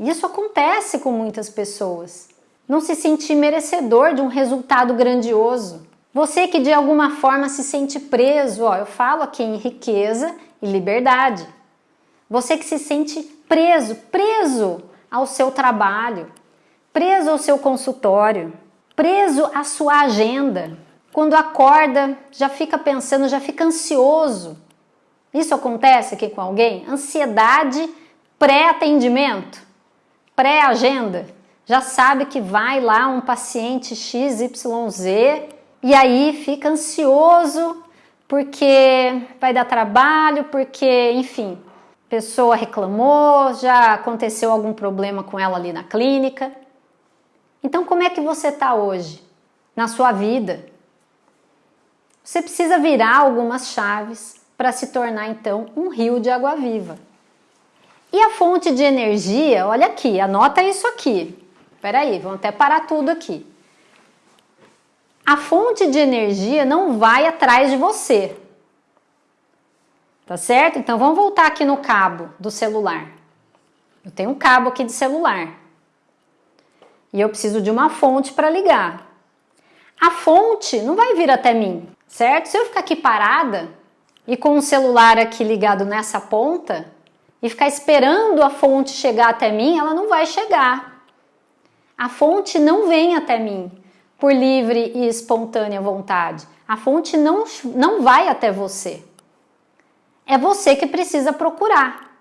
Isso acontece com muitas pessoas. Não se sentir merecedor de um resultado grandioso. Você que de alguma forma se sente preso, ó, eu falo aqui em riqueza e liberdade. Você que se sente preso, preso ao seu trabalho, preso ao seu consultório, preso à sua agenda. Quando acorda, já fica pensando, já fica ansioso isso acontece aqui com alguém? Ansiedade pré-atendimento, pré-agenda. Já sabe que vai lá um paciente XYZ e aí fica ansioso porque vai dar trabalho, porque, enfim, pessoa reclamou, já aconteceu algum problema com ela ali na clínica. Então, como é que você está hoje na sua vida? Você precisa virar algumas chaves para se tornar então um rio de água viva. E a fonte de energia, olha aqui, anota isso aqui. Espera aí, vamos até parar tudo aqui. A fonte de energia não vai atrás de você. Tá certo? Então vamos voltar aqui no cabo do celular. Eu tenho um cabo aqui de celular. E eu preciso de uma fonte para ligar. A fonte não vai vir até mim, certo? Se eu ficar aqui parada, e com o celular aqui ligado nessa ponta e ficar esperando a fonte chegar até mim, ela não vai chegar. A fonte não vem até mim por livre e espontânea vontade. A fonte não, não vai até você. É você que precisa procurar.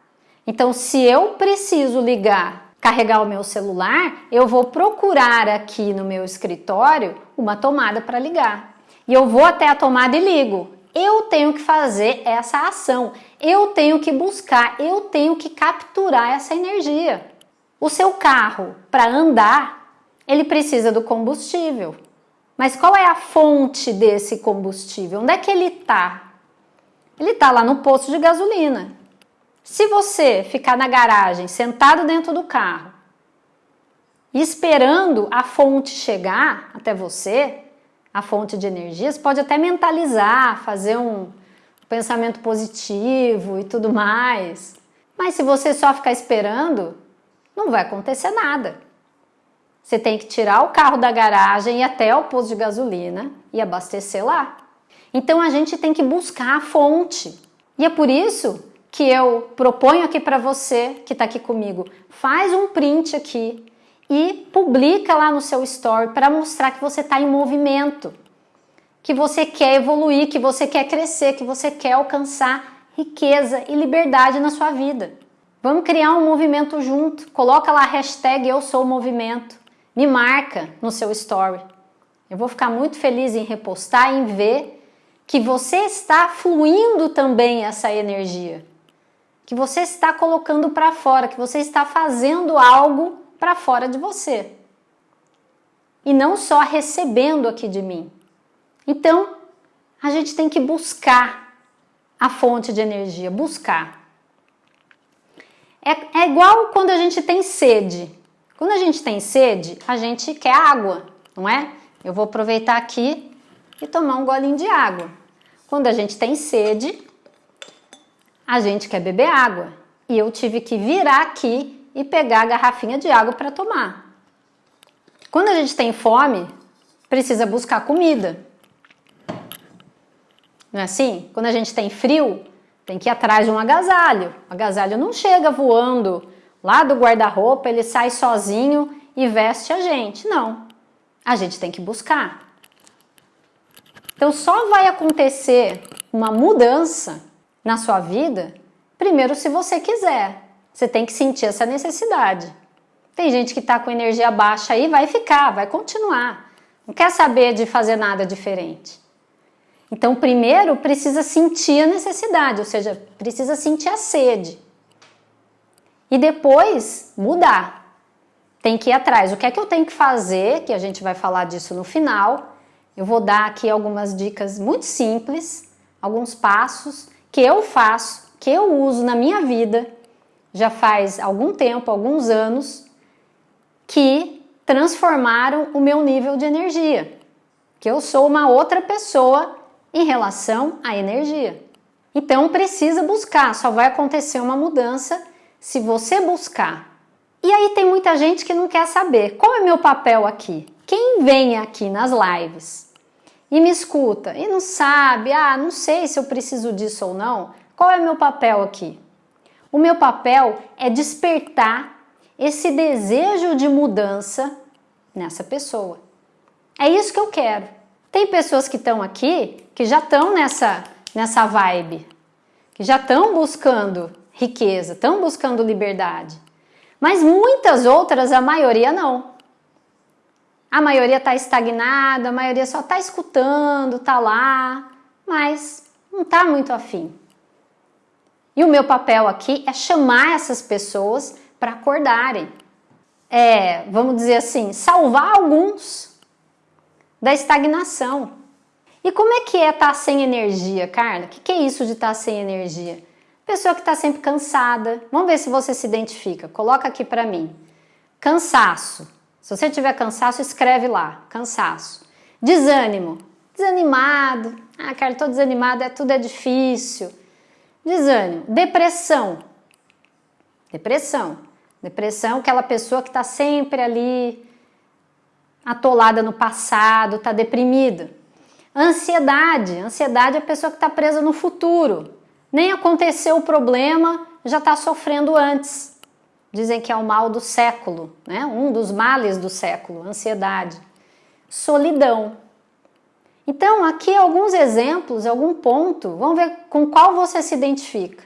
Então, se eu preciso ligar, carregar o meu celular, eu vou procurar aqui no meu escritório uma tomada para ligar. E eu vou até a tomada e ligo. Eu tenho que fazer essa ação, eu tenho que buscar, eu tenho que capturar essa energia. O seu carro, para andar, ele precisa do combustível. Mas qual é a fonte desse combustível? Onde é que ele está? Ele está lá no posto de gasolina. Se você ficar na garagem, sentado dentro do carro, esperando a fonte chegar até você, a fonte de energias, pode até mentalizar, fazer um pensamento positivo e tudo mais. Mas se você só ficar esperando, não vai acontecer nada. Você tem que tirar o carro da garagem e até o posto de gasolina e abastecer lá. Então a gente tem que buscar a fonte. E é por isso que eu proponho aqui para você que está aqui comigo, faz um print aqui e publica lá no seu story para mostrar que você está em movimento, que você quer evoluir, que você quer crescer, que você quer alcançar riqueza e liberdade na sua vida. Vamos criar um movimento junto. Coloca lá a hashtag Eu Sou Movimento. Me marca no seu story. Eu vou ficar muito feliz em repostar em ver que você está fluindo também essa energia. Que você está colocando para fora, que você está fazendo algo para fora de você. E não só recebendo aqui de mim. Então, a gente tem que buscar a fonte de energia, buscar. É, é igual quando a gente tem sede. Quando a gente tem sede, a gente quer água, não é? Eu vou aproveitar aqui e tomar um golinho de água. Quando a gente tem sede, a gente quer beber água. E eu tive que virar aqui e pegar a garrafinha de água para tomar. Quando a gente tem fome, precisa buscar comida. Não é assim? Quando a gente tem frio, tem que ir atrás de um agasalho. O agasalho não chega voando lá do guarda-roupa, ele sai sozinho e veste a gente. Não. A gente tem que buscar. Então só vai acontecer uma mudança na sua vida primeiro se você quiser. Você tem que sentir essa necessidade. Tem gente que está com energia baixa aí, vai ficar, vai continuar. Não quer saber de fazer nada diferente. Então, primeiro precisa sentir a necessidade, ou seja, precisa sentir a sede. E depois mudar. Tem que ir atrás. O que é que eu tenho que fazer? Que a gente vai falar disso no final. Eu vou dar aqui algumas dicas muito simples, alguns passos que eu faço, que eu uso na minha vida já faz algum tempo, alguns anos, que transformaram o meu nível de energia. Que eu sou uma outra pessoa em relação à energia. Então precisa buscar, só vai acontecer uma mudança se você buscar. E aí tem muita gente que não quer saber qual é meu papel aqui. Quem vem aqui nas lives e me escuta e não sabe, ah, não sei se eu preciso disso ou não, qual é meu papel aqui? O meu papel é despertar esse desejo de mudança nessa pessoa. É isso que eu quero. Tem pessoas que estão aqui que já estão nessa, nessa vibe, que já estão buscando riqueza, estão buscando liberdade. Mas muitas outras, a maioria não. A maioria está estagnada, a maioria só está escutando, está lá, mas não está muito afim. E o meu papel aqui é chamar essas pessoas para acordarem. É, vamos dizer assim, salvar alguns da estagnação. E como é que é estar tá sem energia, Carla? O que, que é isso de estar tá sem energia? Pessoa que está sempre cansada. Vamos ver se você se identifica. Coloca aqui para mim. Cansaço. Se você tiver cansaço, escreve lá. Cansaço. Desânimo. Desanimado. Ah, Carla, estou desanimada, é, tudo é difícil. Desânimo. Depressão. Depressão. Depressão, aquela pessoa que está sempre ali atolada no passado, está deprimida. Ansiedade. Ansiedade é a pessoa que está presa no futuro. Nem aconteceu o problema, já está sofrendo antes. Dizem que é o mal do século, né? um dos males do século, ansiedade. Solidão. Então, aqui alguns exemplos, algum ponto, vamos ver com qual você se identifica.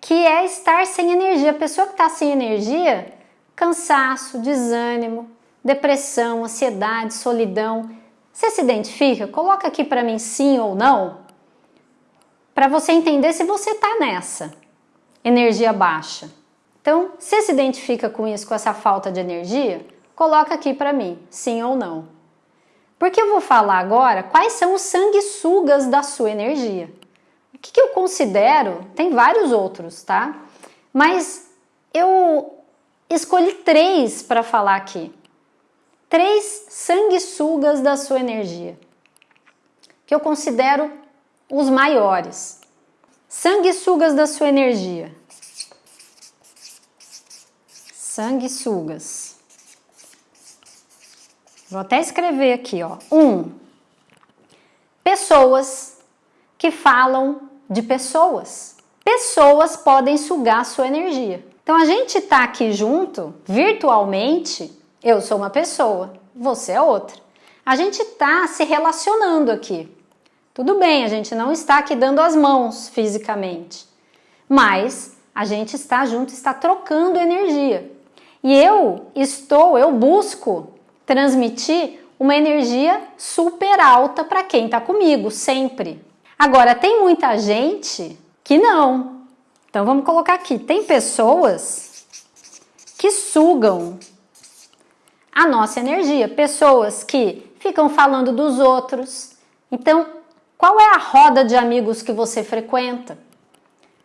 Que é estar sem energia. A pessoa que está sem energia, cansaço, desânimo, depressão, ansiedade, solidão. Você se identifica? Coloca aqui para mim sim ou não, para você entender se você está nessa energia baixa. Então, se se identifica com isso, com essa falta de energia, coloca aqui para mim, sim ou não. Porque eu vou falar agora quais são os sanguessugas da sua energia. O que, que eu considero, tem vários outros, tá? Mas eu escolhi três para falar aqui. Três sanguessugas da sua energia, que eu considero os maiores. Sanguessugas da sua energia. Sanguessugas. Vou até escrever aqui, ó. Um, pessoas que falam de pessoas. Pessoas podem sugar sua energia. Então a gente tá aqui junto, virtualmente, eu sou uma pessoa, você é outra. A gente tá se relacionando aqui. Tudo bem, a gente não está aqui dando as mãos fisicamente, mas a gente está junto, está trocando energia. E eu estou, eu busco transmitir uma energia super alta para quem está comigo, sempre. Agora, tem muita gente que não. Então, vamos colocar aqui. Tem pessoas que sugam a nossa energia. Pessoas que ficam falando dos outros. Então, qual é a roda de amigos que você frequenta?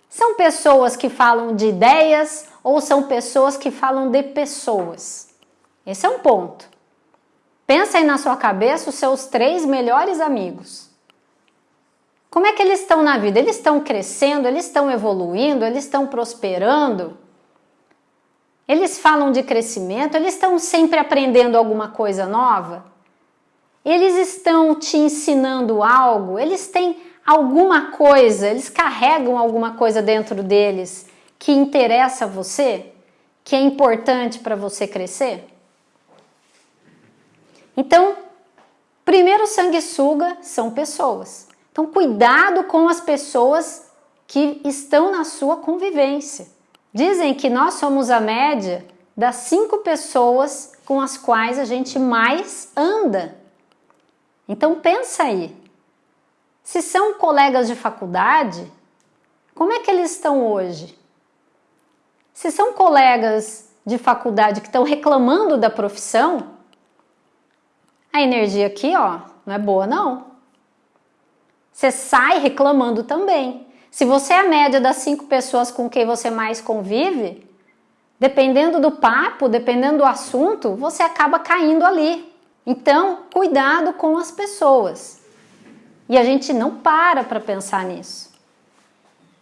São pessoas que falam de ideias ou são pessoas que falam de pessoas? Esse é um ponto. Pensa aí na sua cabeça os seus três melhores amigos. Como é que eles estão na vida? Eles estão crescendo, eles estão evoluindo, eles estão prosperando? Eles falam de crescimento, eles estão sempre aprendendo alguma coisa nova? Eles estão te ensinando algo? Eles têm alguma coisa, eles carregam alguma coisa dentro deles que interessa a você? Que é importante para você crescer? Então, primeiro sanguessuga são pessoas. Então, cuidado com as pessoas que estão na sua convivência. Dizem que nós somos a média das cinco pessoas com as quais a gente mais anda. Então pensa aí. Se são colegas de faculdade, como é que eles estão hoje? Se são colegas de faculdade que estão reclamando da profissão, a energia aqui, ó, não é boa não. Você sai reclamando também. Se você é a média das cinco pessoas com quem você mais convive, dependendo do papo, dependendo do assunto, você acaba caindo ali. Então, cuidado com as pessoas. E a gente não para para pensar nisso.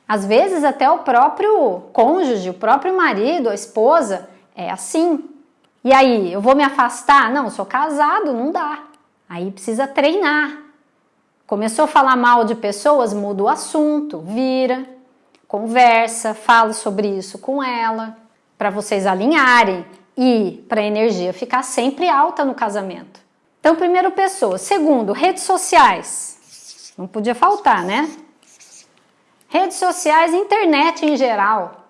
Às vezes até o próprio cônjuge, o próprio marido, a esposa, é assim. E aí, eu vou me afastar? Não, sou casado, não dá. Aí precisa treinar. Começou a falar mal de pessoas, muda o assunto, vira, conversa, fala sobre isso com ela, para vocês alinharem e para a energia ficar sempre alta no casamento. Então, primeiro, pessoa. Segundo, redes sociais. Não podia faltar, né? Redes sociais, internet em geral,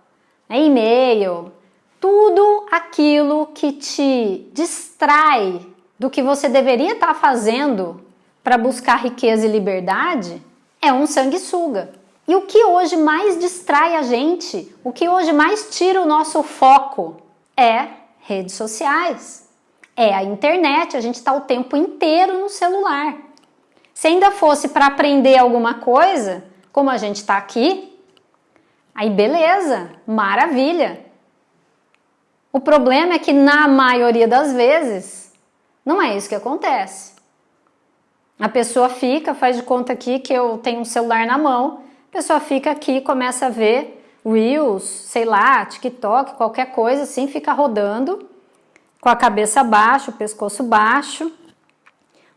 né? e-mail, tudo aquilo que te distrai do que você deveria estar fazendo para buscar riqueza e liberdade é um sanguessuga. E o que hoje mais distrai a gente, o que hoje mais tira o nosso foco é redes sociais, é a internet, a gente está o tempo inteiro no celular. Se ainda fosse para aprender alguma coisa, como a gente está aqui, aí beleza, maravilha. O problema é que na maioria das vezes não é isso que acontece. A pessoa fica, faz de conta aqui que eu tenho um celular na mão, a pessoa fica aqui, começa a ver Reels, sei lá, TikTok, qualquer coisa assim, fica rodando com a cabeça baixa, o pescoço baixo.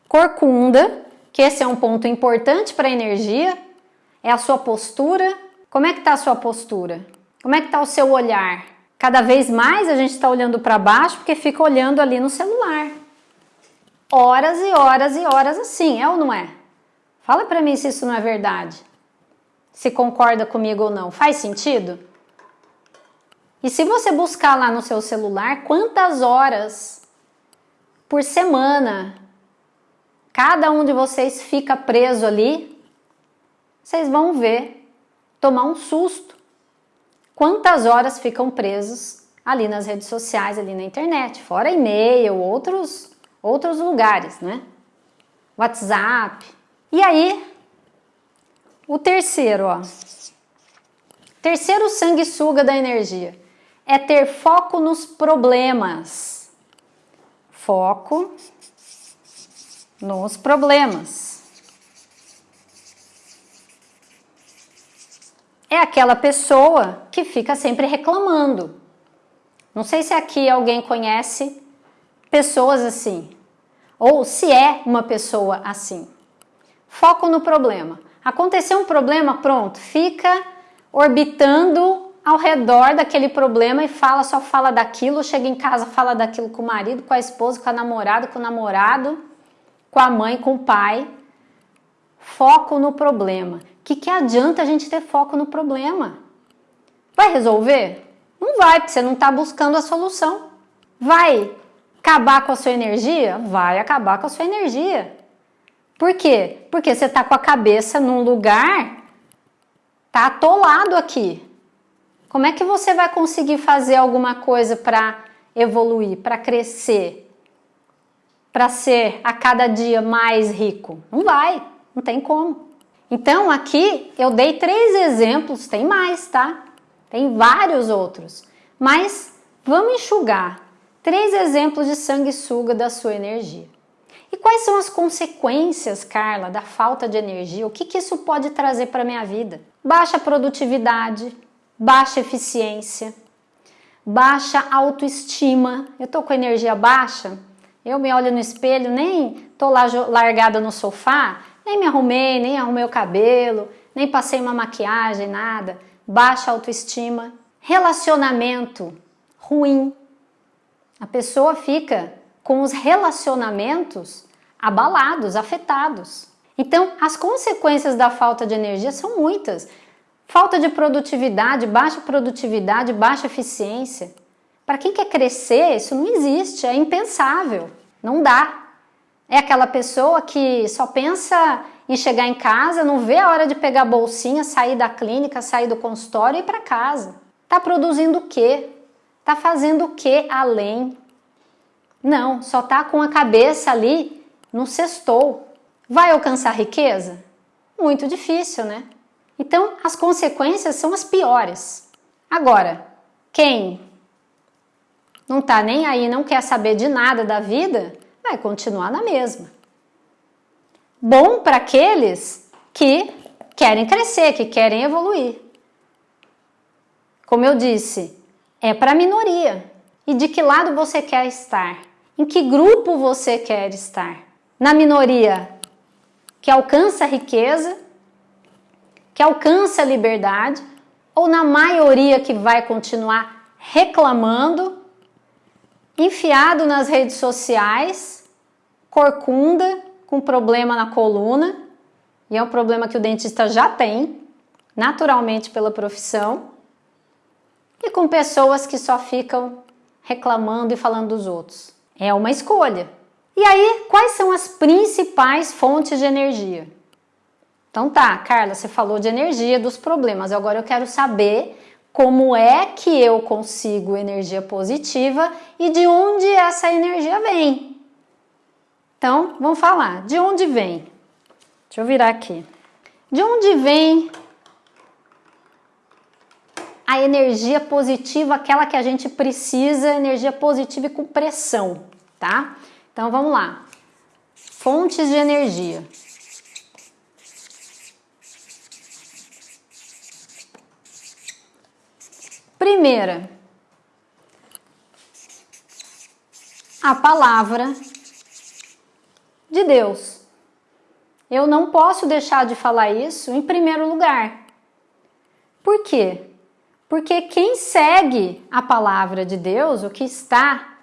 Corcunda, que esse é um ponto importante para a energia, é a sua postura. Como é que está a sua postura? Como é que está o seu olhar? Cada vez mais a gente está olhando para baixo porque fica olhando ali no celular horas e horas e horas assim, é ou não é? Fala para mim se isso não é verdade. Se concorda comigo ou não. Faz sentido? E se você buscar lá no seu celular quantas horas por semana cada um de vocês fica preso ali, vocês vão ver, tomar um susto. Quantas horas ficam presos ali nas redes sociais, ali na internet, fora e-mail, outros outros lugares, né? WhatsApp. E aí, o terceiro, ó. Terceiro sanguessuga da energia é ter foco nos problemas. Foco nos problemas. É aquela pessoa que fica sempre reclamando. Não sei se aqui alguém conhece pessoas assim, ou se é uma pessoa assim. Foco no problema. Aconteceu um problema, pronto, fica orbitando ao redor daquele problema e fala, só fala daquilo, chega em casa, fala daquilo com o marido, com a esposa, com a namorada, com o namorado, com a mãe, com o pai. Foco no problema. Que, que adianta a gente ter foco no problema? Vai resolver? Não vai, porque você não está buscando a solução. Vai acabar com a sua energia? Vai acabar com a sua energia. Por quê? Porque você está com a cabeça num lugar, tá atolado aqui. Como é que você vai conseguir fazer alguma coisa para evoluir, para crescer, para ser a cada dia mais rico? Não vai, não tem como. Então aqui eu dei três exemplos, tem mais, tá? Tem vários outros, mas vamos enxugar três exemplos de sanguessuga da sua energia. E quais são as consequências, Carla, da falta de energia? O que, que isso pode trazer para a minha vida? Baixa produtividade, baixa eficiência, baixa autoestima. Eu tô com energia baixa, eu me olho no espelho, nem tô lá largada no sofá, nem me arrumei, nem arrumei o cabelo, nem passei uma maquiagem, nada. Baixa autoestima. Relacionamento ruim. A pessoa fica com os relacionamentos abalados, afetados. Então, as consequências da falta de energia são muitas. Falta de produtividade, baixa produtividade, baixa eficiência. Para quem quer crescer, isso não existe, é impensável, não dá. É aquela pessoa que só pensa em chegar em casa, não vê a hora de pegar a bolsinha, sair da clínica, sair do consultório e ir para casa. Tá produzindo o quê? Tá fazendo o quê além? Não, só tá com a cabeça ali no sextou. Vai alcançar riqueza? Muito difícil, né? Então, as consequências são as piores. Agora, quem não está nem aí, não quer saber de nada da vida, vai continuar na mesma. Bom para aqueles que querem crescer, que querem evoluir. Como eu disse, é para a minoria. E de que lado você quer estar? Em que grupo você quer estar? Na minoria que alcança a riqueza que alcança a liberdade ou na maioria que vai continuar reclamando, enfiado nas redes sociais, corcunda, com problema na coluna, e é um problema que o dentista já tem, naturalmente pela profissão, e com pessoas que só ficam reclamando e falando dos outros. É uma escolha. E aí, quais são as principais fontes de energia? Então tá, Carla, você falou de energia, dos problemas. Agora eu quero saber como é que eu consigo energia positiva e de onde essa energia vem. Então, vamos falar. De onde vem? Deixa eu virar aqui. De onde vem a energia positiva, aquela que a gente precisa, energia positiva e com pressão, tá? Então, vamos lá. Fontes de energia. Primeira, a palavra de Deus. Eu não posso deixar de falar isso em primeiro lugar. Por quê? Porque quem segue a palavra de Deus, o que está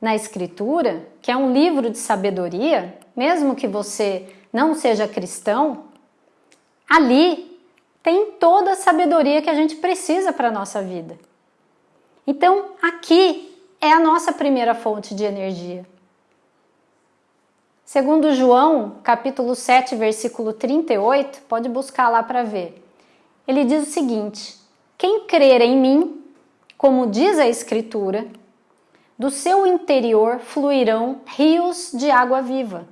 na Escritura, que é um livro de sabedoria, mesmo que você não seja cristão, ali tem toda a sabedoria que a gente precisa para a nossa vida. Então, aqui é a nossa primeira fonte de energia. Segundo João, capítulo 7, versículo 38, pode buscar lá para ver. Ele diz o seguinte: Quem crer em mim, como diz a Escritura, do seu interior fluirão rios de água viva.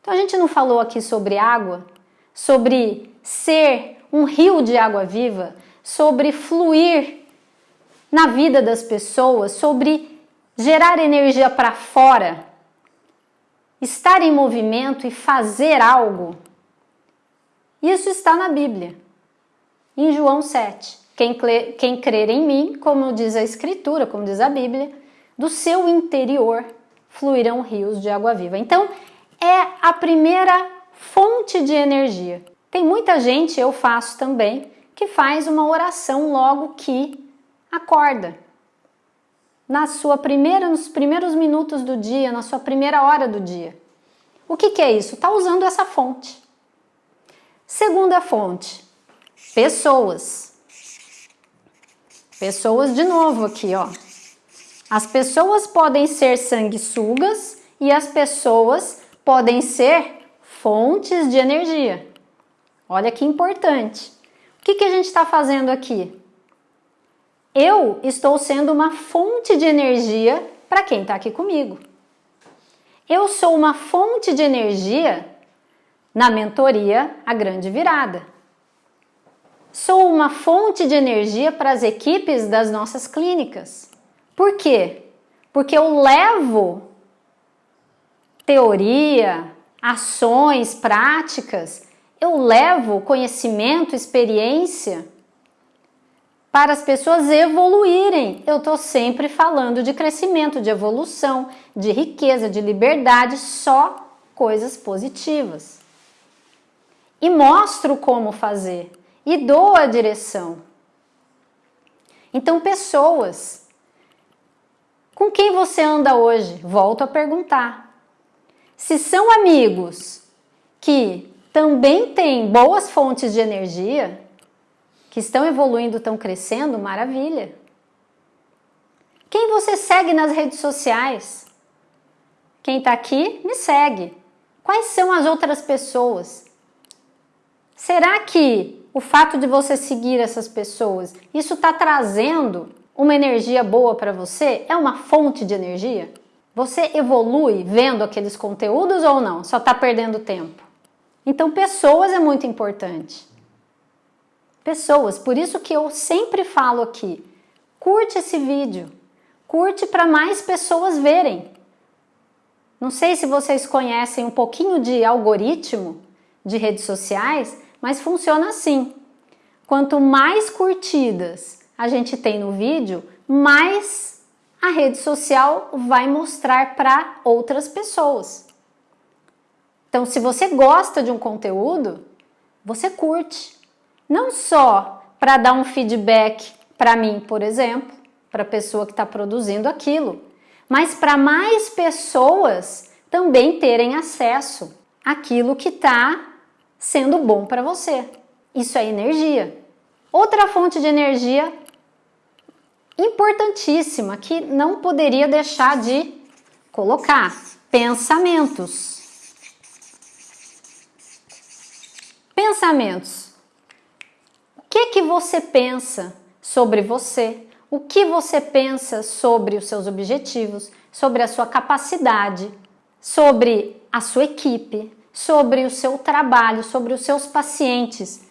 Então a gente não falou aqui sobre água, sobre ser um rio de água viva, sobre fluir na vida das pessoas, sobre gerar energia para fora, estar em movimento e fazer algo. Isso está na Bíblia, em João 7. Quem, quem crer em mim, como diz a Escritura, como diz a Bíblia, do seu interior fluirão rios de água viva. Então, é a primeira fonte de energia. Tem muita gente, eu faço também, que faz uma oração logo que acorda. Na sua primeira, nos primeiros minutos do dia, na sua primeira hora do dia. O que, que é isso? Está usando essa fonte. Segunda fonte, pessoas. Pessoas de novo aqui, ó. As pessoas podem ser sanguessugas e as pessoas podem ser fontes de energia. Olha que importante. O que, que a gente está fazendo aqui? Eu estou sendo uma fonte de energia para quem está aqui comigo. Eu sou uma fonte de energia na mentoria A Grande Virada. Sou uma fonte de energia para as equipes das nossas clínicas. Por quê? Porque eu levo teoria, ações, práticas, eu levo conhecimento, experiência para as pessoas evoluírem. Eu estou sempre falando de crescimento, de evolução, de riqueza, de liberdade, só coisas positivas. E mostro como fazer e dou a direção. Então, pessoas, com quem você anda hoje? Volto a perguntar. Se são amigos que também têm boas fontes de energia, que estão evoluindo, estão crescendo, maravilha. Quem você segue nas redes sociais? Quem está aqui, me segue. Quais são as outras pessoas? Será que o fato de você seguir essas pessoas, isso está trazendo uma energia boa para você? É uma fonte de energia? Você evolui vendo aqueles conteúdos ou não? Só está perdendo tempo? Então, pessoas é muito importante pessoas. Por isso que eu sempre falo aqui, curte esse vídeo, curte para mais pessoas verem. Não sei se vocês conhecem um pouquinho de algoritmo de redes sociais, mas funciona assim. Quanto mais curtidas a gente tem no vídeo, mais a rede social vai mostrar para outras pessoas. Então, se você gosta de um conteúdo, você curte. Não só para dar um feedback para mim, por exemplo, para a pessoa que está produzindo aquilo, mas para mais pessoas também terem acesso àquilo que está sendo bom para você. Isso é energia. Outra fonte de energia importantíssima que não poderia deixar de colocar: pensamentos. Pensamentos. Que, que você pensa sobre você, o que você pensa sobre os seus objetivos, sobre a sua capacidade, sobre a sua equipe, sobre o seu trabalho, sobre os seus pacientes.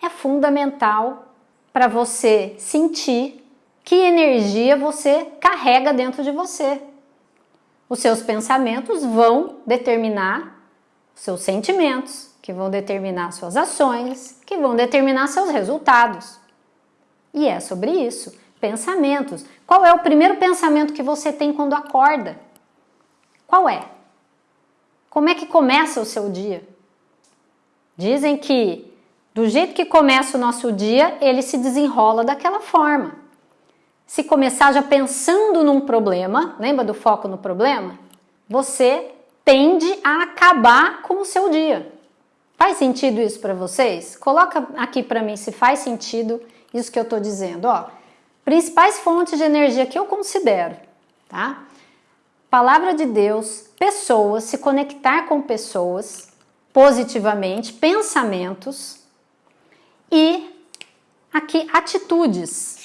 É fundamental para você sentir que energia você carrega dentro de você. Os seus pensamentos vão determinar os seus sentimentos, que vão determinar suas ações, que vão determinar seus resultados. E é sobre isso. Pensamentos. Qual é o primeiro pensamento que você tem quando acorda? Qual é? Como é que começa o seu dia? Dizem que do jeito que começa o nosso dia, ele se desenrola daquela forma. Se começar já pensando num problema, lembra do foco no problema? Você tende a acabar com o seu dia. Faz sentido isso para vocês? Coloca aqui para mim se faz sentido isso que eu estou dizendo. Ó, principais fontes de energia que eu considero, tá? Palavra de Deus, pessoas, se conectar com pessoas positivamente, pensamentos e aqui atitudes.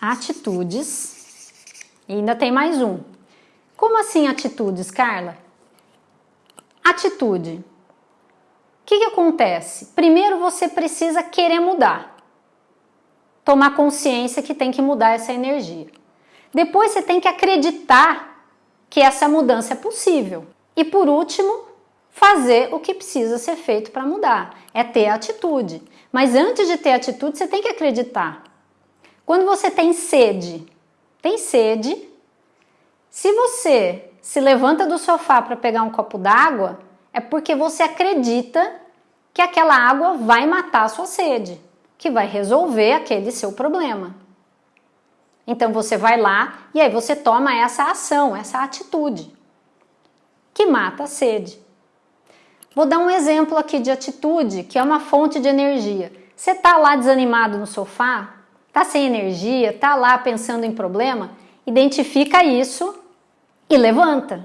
Atitudes. E ainda tem mais um. Como assim atitudes, Carla? Atitude. O que, que acontece? Primeiro você precisa querer mudar. Tomar consciência que tem que mudar essa energia. Depois você tem que acreditar que essa mudança é possível. E por último, fazer o que precisa ser feito para mudar. É ter atitude. Mas antes de ter atitude, você tem que acreditar. Quando você tem sede, tem sede, se você se levanta do sofá para pegar um copo d'água, é porque você acredita que aquela água vai matar a sua sede, que vai resolver aquele seu problema. Então você vai lá e aí você toma essa ação, essa atitude que mata a sede. Vou dar um exemplo aqui de atitude, que é uma fonte de energia. Você tá lá desanimado no sofá? Tá sem energia? Tá lá pensando em problema? Identifica isso e levanta.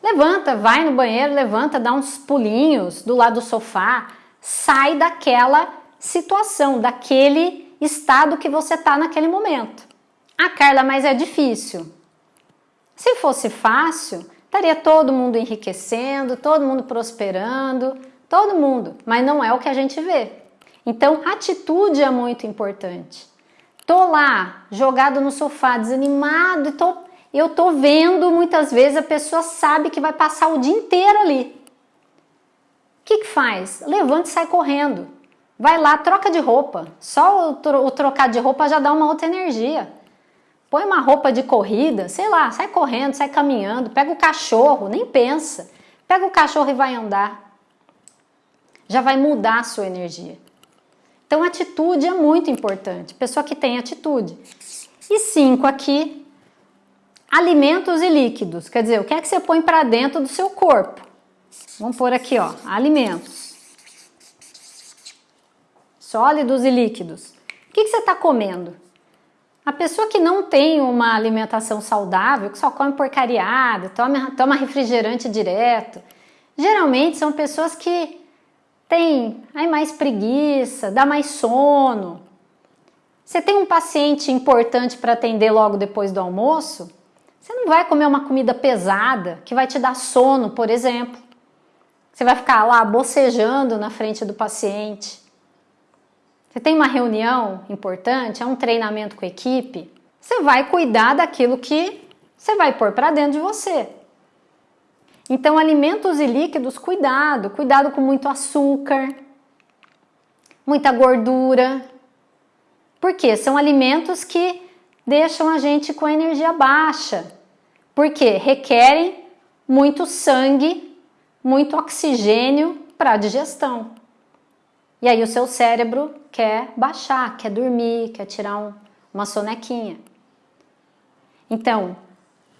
Levanta, vai no banheiro, levanta, dá uns pulinhos do lado do sofá, sai daquela situação, daquele estado que você está naquele momento. Ah, Carla, mas é difícil. Se fosse fácil, estaria todo mundo enriquecendo, todo mundo prosperando, todo mundo, mas não é o que a gente vê. Então, atitude é muito importante. Tô lá, jogado no sofá, desanimado, e tô, eu tô vendo muitas vezes a pessoa sabe que vai passar o dia inteiro ali. O que, que faz? Levanta e sai correndo. Vai lá, troca de roupa. Só o, tro o trocar de roupa já dá uma outra energia. Põe uma roupa de corrida, sei lá, sai correndo, sai caminhando, pega o cachorro, nem pensa. Pega o cachorro e vai andar. Já vai mudar a sua energia. Então, atitude é muito importante. Pessoa que tem atitude. E cinco aqui, alimentos e líquidos. Quer dizer, o que é que você põe para dentro do seu corpo? Vamos pôr aqui, ó, alimentos. Sólidos e líquidos. O que, que você está comendo? A pessoa que não tem uma alimentação saudável, que só come porcariada, toma, toma refrigerante direto, geralmente são pessoas que têm aí mais preguiça, dá mais sono. Você tem um paciente importante para atender logo depois do almoço, você não vai comer uma comida pesada que vai te dar sono, por exemplo. Você vai ficar lá bocejando na frente do paciente. Você tem uma reunião importante, é um treinamento com a equipe, você vai cuidar daquilo que você vai pôr para dentro de você. Então, alimentos e líquidos, cuidado, cuidado com muito açúcar, muita gordura. Porque são alimentos que deixam a gente com a energia baixa. Porque requerem muito sangue, muito oxigênio para a digestão. E aí o seu cérebro quer baixar, quer dormir, quer tirar um, uma sonequinha. Então,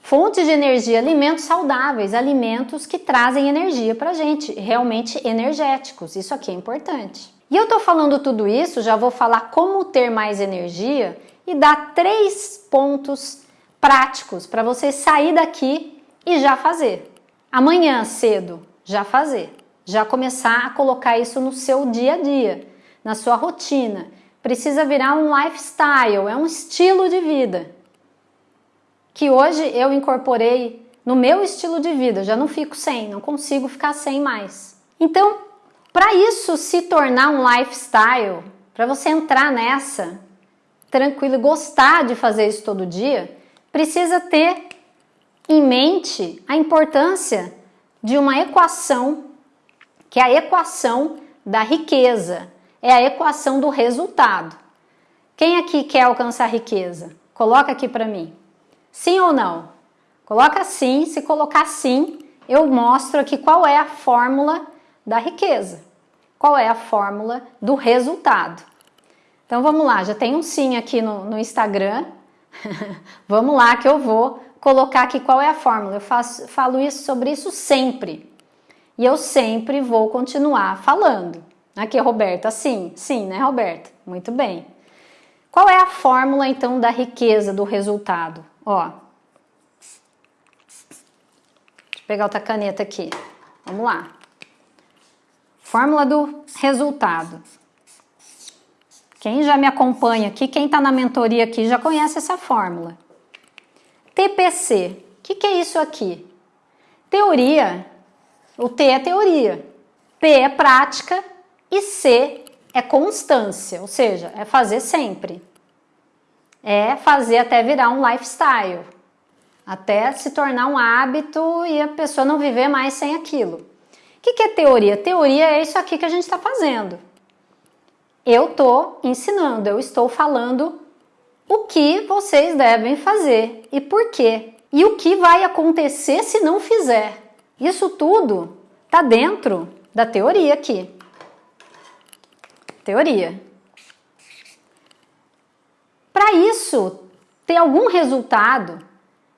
fontes de energia, alimentos saudáveis, alimentos que trazem energia para a gente, realmente energéticos, isso aqui é importante. E eu tô falando tudo isso, já vou falar como ter mais energia e dar três pontos práticos para você sair daqui e já fazer. Amanhã cedo, já fazer já começar a colocar isso no seu dia a dia, na sua rotina. Precisa virar um lifestyle, é um estilo de vida. Que hoje eu incorporei no meu estilo de vida, já não fico sem, não consigo ficar sem mais. Então, para isso se tornar um lifestyle, para você entrar nessa tranquilo e gostar de fazer isso todo dia, precisa ter em mente a importância de uma equação que é a equação da riqueza, é a equação do resultado. Quem aqui quer alcançar riqueza? Coloca aqui para mim. Sim ou não? Coloca sim, se colocar sim, eu mostro aqui qual é a fórmula da riqueza. Qual é a fórmula do resultado. Então vamos lá, já tem um sim aqui no, no Instagram. (laughs) vamos lá que eu vou colocar aqui qual é a fórmula. Eu faço, falo isso sobre isso sempre. E eu sempre vou continuar falando. Aqui, Roberta, sim, sim, né, Roberta? Muito bem. Qual é a fórmula, então, da riqueza do resultado? Ó, deixa eu pegar outra caneta aqui. Vamos lá. Fórmula do resultado. Quem já me acompanha aqui, quem está na mentoria aqui, já conhece essa fórmula. TPC. O que, que é isso aqui? Teoria o T é teoria, P é prática e C é constância, ou seja, é fazer sempre. É fazer até virar um lifestyle, até se tornar um hábito e a pessoa não viver mais sem aquilo. O que, é teoria? Teoria é isso aqui que a gente está fazendo. Eu estou ensinando, eu estou falando o que vocês devem fazer e por quê. E o que vai acontecer se não fizer. Isso tudo está dentro da teoria aqui. Teoria. Para isso ter algum resultado,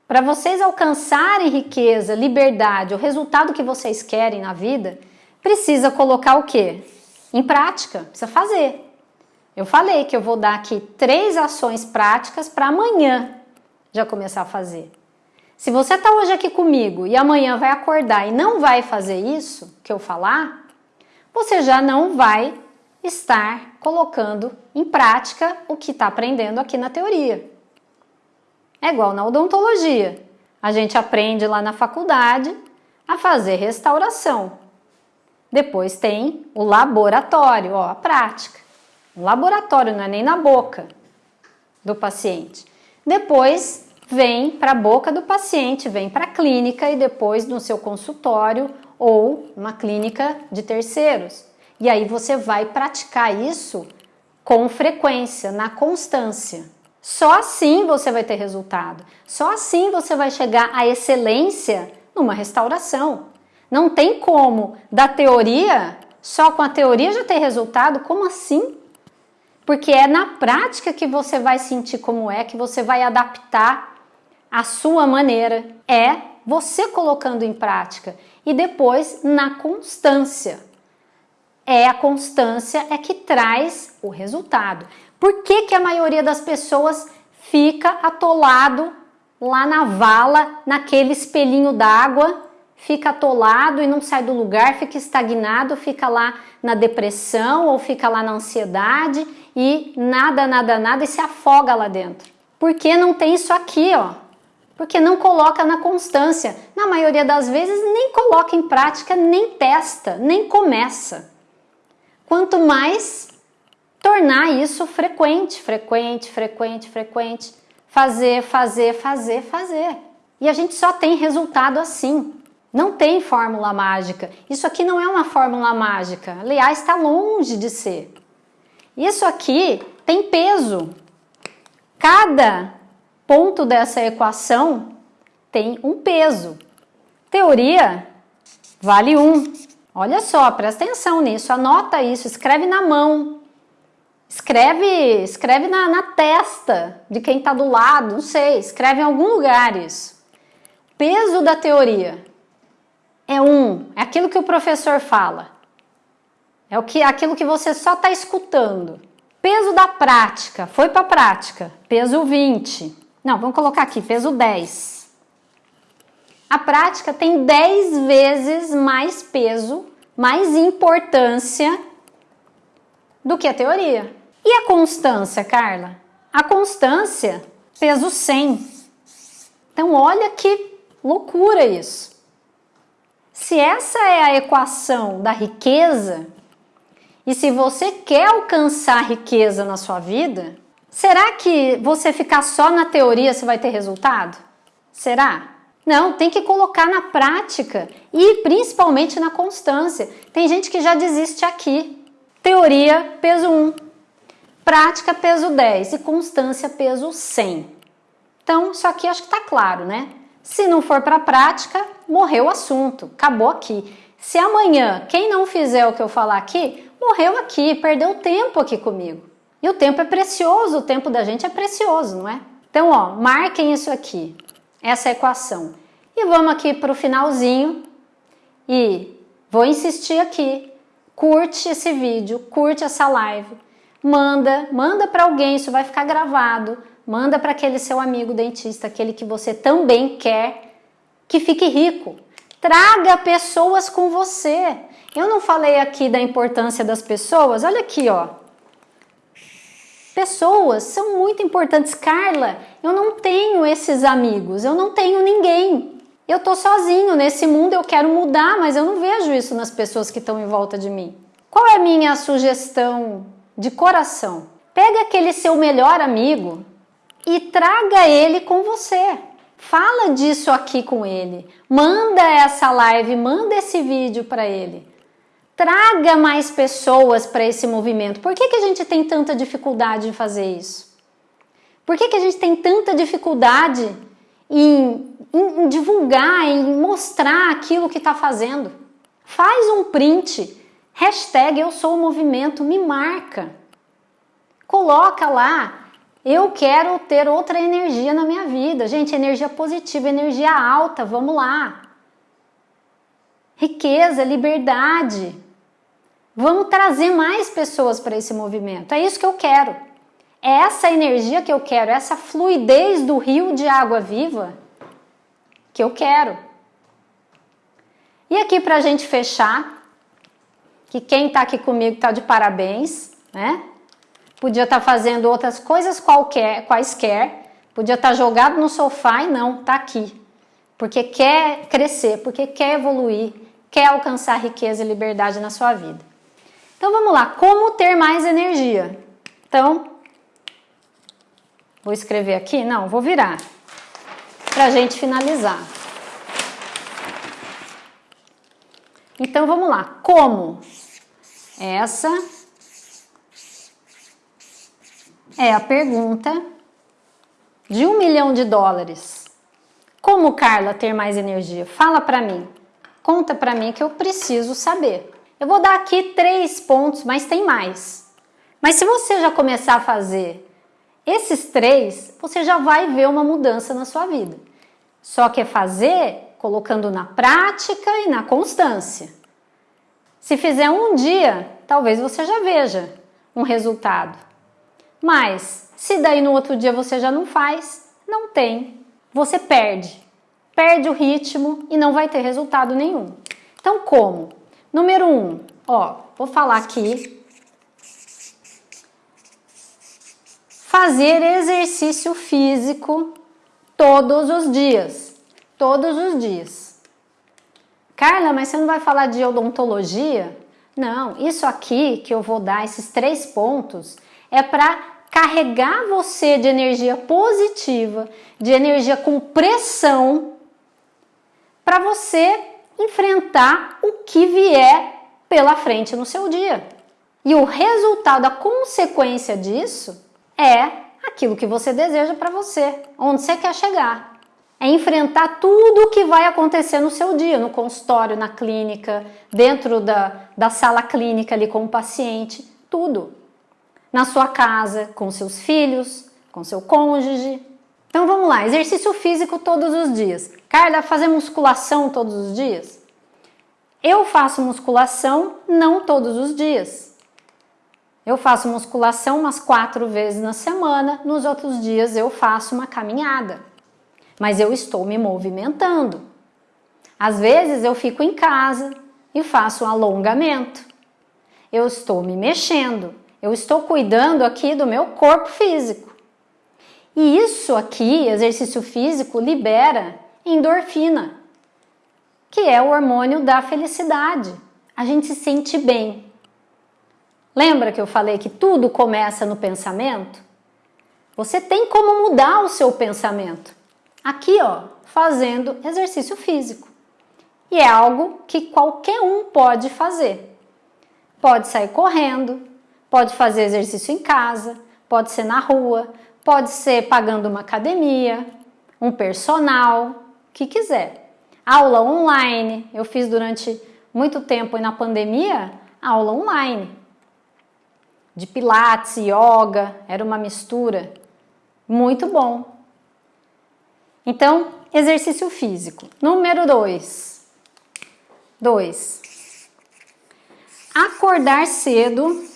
para vocês alcançarem riqueza, liberdade, o resultado que vocês querem na vida, precisa colocar o quê? Em prática, precisa fazer. Eu falei que eu vou dar aqui três ações práticas para amanhã já começar a fazer. Se você está hoje aqui comigo e amanhã vai acordar e não vai fazer isso que eu falar, você já não vai estar colocando em prática o que está aprendendo aqui na teoria. É igual na odontologia. A gente aprende lá na faculdade a fazer restauração. Depois tem o laboratório, ó, a prática. O laboratório não é nem na boca do paciente. Depois vem para a boca do paciente, vem para a clínica e depois no seu consultório ou uma clínica de terceiros. E aí você vai praticar isso com frequência, na constância. Só assim você vai ter resultado. Só assim você vai chegar à excelência numa restauração. Não tem como da teoria, só com a teoria já ter resultado. Como assim? Porque é na prática que você vai sentir como é, que você vai adaptar a sua maneira. É você colocando em prática e depois na constância. É a constância é que traz o resultado. Por que, que a maioria das pessoas fica atolado lá na vala, naquele espelhinho d'água, fica atolado e não sai do lugar, fica estagnado, fica lá na depressão ou fica lá na ansiedade e nada, nada, nada e se afoga lá dentro? Porque não tem isso aqui, ó. Porque não coloca na constância. Na maioria das vezes nem coloca em prática, nem testa, nem começa. Quanto mais tornar isso frequente, frequente, frequente, frequente. Fazer, fazer, fazer, fazer. E a gente só tem resultado assim. Não tem fórmula mágica. Isso aqui não é uma fórmula mágica. Aliás, está longe de ser. Isso aqui tem peso. Cada ponto dessa equação tem um peso. Teoria vale um. Olha só, presta atenção nisso, anota isso, escreve na mão. Escreve, escreve na, na testa de quem está do lado, não sei, escreve em algum lugar isso. Peso da teoria é um, é aquilo que o professor fala. É o que, aquilo que você só está escutando. Peso da prática, foi para a prática, peso 20. Não, vamos colocar aqui, peso 10. A prática tem 10 vezes mais peso, mais importância do que a teoria. E a constância, Carla? A constância, peso 100. Então, olha que loucura isso. Se essa é a equação da riqueza, e se você quer alcançar riqueza na sua vida, será que você ficar só na teoria você vai ter resultado? Será? Não, tem que colocar na prática e principalmente na constância. Tem gente que já desiste aqui. Teoria, peso 1, prática peso 10 e constância peso 100. Então, isso aqui acho que está claro, né? Se não for para a prática, morreu o assunto, acabou aqui. Se amanhã quem não fizer o que eu falar aqui, morreu aqui, perdeu tempo aqui comigo. E o tempo é precioso, o tempo da gente é precioso, não é? Então, ó, marquem isso aqui, essa equação. E vamos aqui para o finalzinho e vou insistir aqui. Curte esse vídeo, curte essa live manda, manda para alguém, isso vai ficar gravado, manda para aquele seu amigo dentista, aquele que você também quer que fique rico. Traga pessoas com você. Eu não falei aqui da importância das pessoas, olha aqui, ó. Pessoas são muito importantes. Carla, eu não tenho esses amigos, eu não tenho ninguém. Eu tô sozinho nesse mundo, eu quero mudar, mas eu não vejo isso nas pessoas que estão em volta de mim. Qual é a minha sugestão de coração. Pega aquele seu melhor amigo e traga ele com você. Fala disso aqui com ele. Manda essa live, manda esse vídeo para ele. Traga mais pessoas para esse movimento. Por que, que a gente tem tanta dificuldade em fazer isso? Por que, que a gente tem tanta dificuldade em, em, em divulgar, em mostrar aquilo que está fazendo? Faz um print Hashtag eu sou o movimento, me marca. Coloca lá, eu quero ter outra energia na minha vida. Gente, energia positiva, energia alta, vamos lá. Riqueza, liberdade. Vamos trazer mais pessoas para esse movimento. É isso que eu quero. É essa energia que eu quero, essa fluidez do rio de água viva que eu quero. E aqui para a gente fechar, que quem está aqui comigo está de parabéns, né? Podia estar tá fazendo outras coisas qualquer, quaisquer, podia estar tá jogado no sofá e não, está aqui. Porque quer crescer, porque quer evoluir, quer alcançar riqueza e liberdade na sua vida. Então vamos lá, como ter mais energia? Então, vou escrever aqui, não, vou virar, para a gente finalizar. Então vamos lá, como? Essa é a pergunta de um milhão de dólares. Como, Carla, ter mais energia? Fala para mim. Conta para mim que eu preciso saber. Eu vou dar aqui três pontos, mas tem mais. Mas se você já começar a fazer esses três, você já vai ver uma mudança na sua vida. Só que é fazer colocando na prática e na constância. Se fizer um dia, talvez você já veja um resultado. Mas se daí no outro dia você já não faz, não tem. Você perde. Perde o ritmo e não vai ter resultado nenhum. Então como? Número um, ó, vou falar aqui. Fazer exercício físico todos os dias. Todos os dias. Carla, mas você não vai falar de odontologia? Não, isso aqui que eu vou dar, esses três pontos, é para carregar você de energia positiva, de energia com pressão, para você enfrentar o que vier pela frente no seu dia. E o resultado, a consequência disso é aquilo que você deseja para você, onde você quer chegar. É enfrentar tudo o que vai acontecer no seu dia, no consultório, na clínica, dentro da, da sala clínica ali com o paciente, tudo na sua casa, com seus filhos, com seu cônjuge. Então vamos lá, exercício físico todos os dias. Carla, fazer musculação todos os dias? Eu faço musculação não todos os dias. Eu faço musculação umas quatro vezes na semana, nos outros dias eu faço uma caminhada. Mas eu estou me movimentando. Às vezes eu fico em casa e faço um alongamento. Eu estou me mexendo, eu estou cuidando aqui do meu corpo físico. E isso aqui, exercício físico, libera endorfina, que é o hormônio da felicidade. A gente se sente bem. Lembra que eu falei que tudo começa no pensamento? Você tem como mudar o seu pensamento. Aqui, ó, fazendo exercício físico. E é algo que qualquer um pode fazer. Pode sair correndo, Pode fazer exercício em casa, pode ser na rua, pode ser pagando uma academia, um personal, o que quiser. Aula online, eu fiz durante muito tempo e na pandemia, aula online. De pilates, yoga, era uma mistura. Muito bom. Então, exercício físico. Número 2. 2. Acordar cedo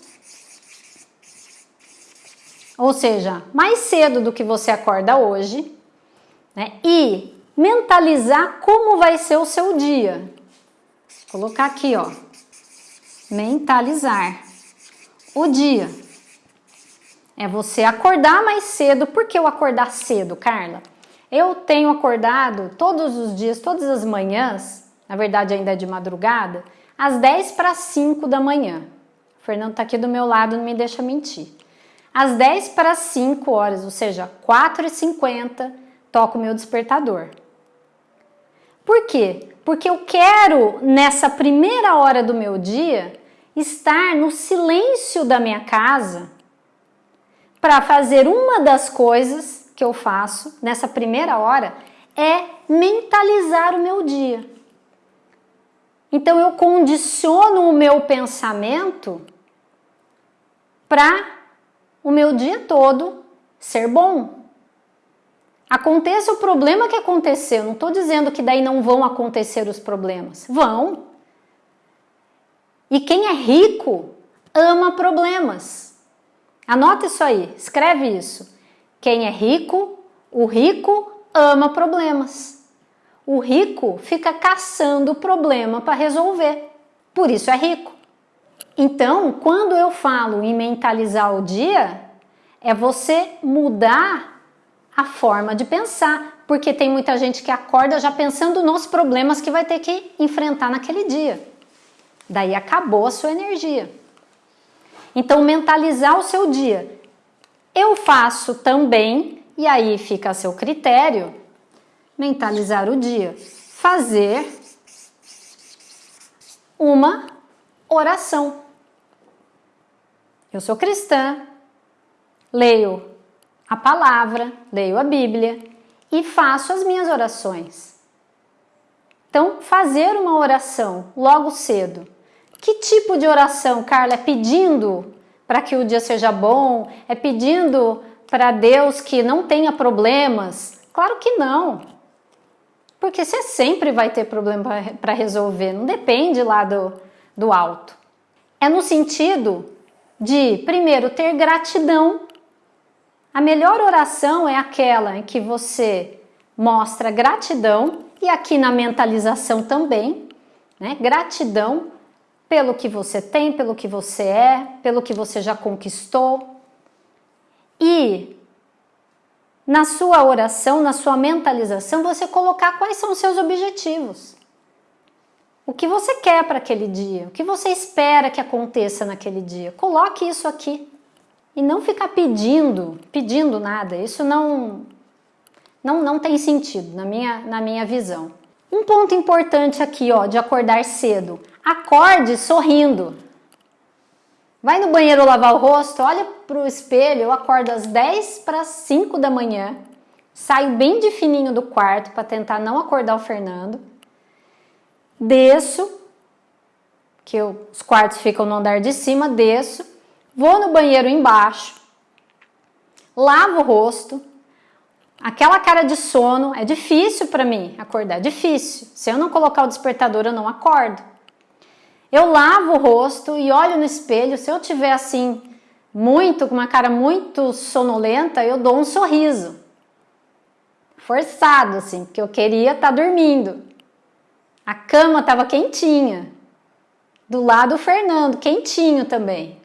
ou seja, mais cedo do que você acorda hoje, né? E mentalizar como vai ser o seu dia. Vou colocar aqui, ó. Mentalizar o dia. É você acordar mais cedo. Por que eu acordar cedo, Carla? Eu tenho acordado todos os dias, todas as manhãs, na verdade ainda é de madrugada, às 10 para 5 da manhã. O Fernando está aqui do meu lado, não me deixa mentir. Às 10 para 5 horas, ou seja, 4h50, toco meu despertador. Por quê? Porque eu quero, nessa primeira hora do meu dia, estar no silêncio da minha casa para fazer uma das coisas que eu faço nessa primeira hora é mentalizar o meu dia. Então eu condiciono o meu pensamento para o meu dia todo ser bom. Aconteça o problema que aconteceu, não estou dizendo que daí não vão acontecer os problemas. Vão. E quem é rico ama problemas. Anota isso aí, escreve isso. Quem é rico, o rico ama problemas. O rico fica caçando problema para resolver. Por isso é rico. Então, quando eu falo em mentalizar o dia, é você mudar a forma de pensar, porque tem muita gente que acorda já pensando nos problemas que vai ter que enfrentar naquele dia. Daí acabou a sua energia. Então, mentalizar o seu dia. Eu faço também, e aí fica a seu critério, mentalizar o dia. Fazer uma oração. Eu sou cristã, leio a palavra, leio a Bíblia e faço as minhas orações. Então, fazer uma oração logo cedo. Que tipo de oração, Carla? É pedindo para que o dia seja bom? É pedindo para Deus que não tenha problemas? Claro que não. Porque você sempre vai ter problema para resolver, não depende lá do, do alto. É no sentido de, primeiro, ter gratidão. A melhor oração é aquela em que você mostra gratidão, e aqui na mentalização também, né? Gratidão pelo que você tem, pelo que você é, pelo que você já conquistou. E na sua oração, na sua mentalização, você colocar quais são os seus objetivos. O que você quer para aquele dia? O que você espera que aconteça naquele dia? Coloque isso aqui. E não ficar pedindo, pedindo nada. Isso não, não, não tem sentido na minha, na minha visão. Um ponto importante aqui, ó, de acordar cedo. Acorde sorrindo. Vai no banheiro lavar o rosto, olha para o espelho, eu acordo às 10 para 5 da manhã, saio bem de fininho do quarto para tentar não acordar o Fernando desço, que eu, os quartos ficam no andar de cima, desço, vou no banheiro embaixo, lavo o rosto, aquela cara de sono, é difícil para mim acordar, difícil. Se eu não colocar o despertador, eu não acordo. Eu lavo o rosto e olho no espelho, se eu tiver assim, muito, com uma cara muito sonolenta, eu dou um sorriso. Forçado, assim, porque eu queria estar tá dormindo. A cama estava quentinha. Do lado o Fernando, quentinho também.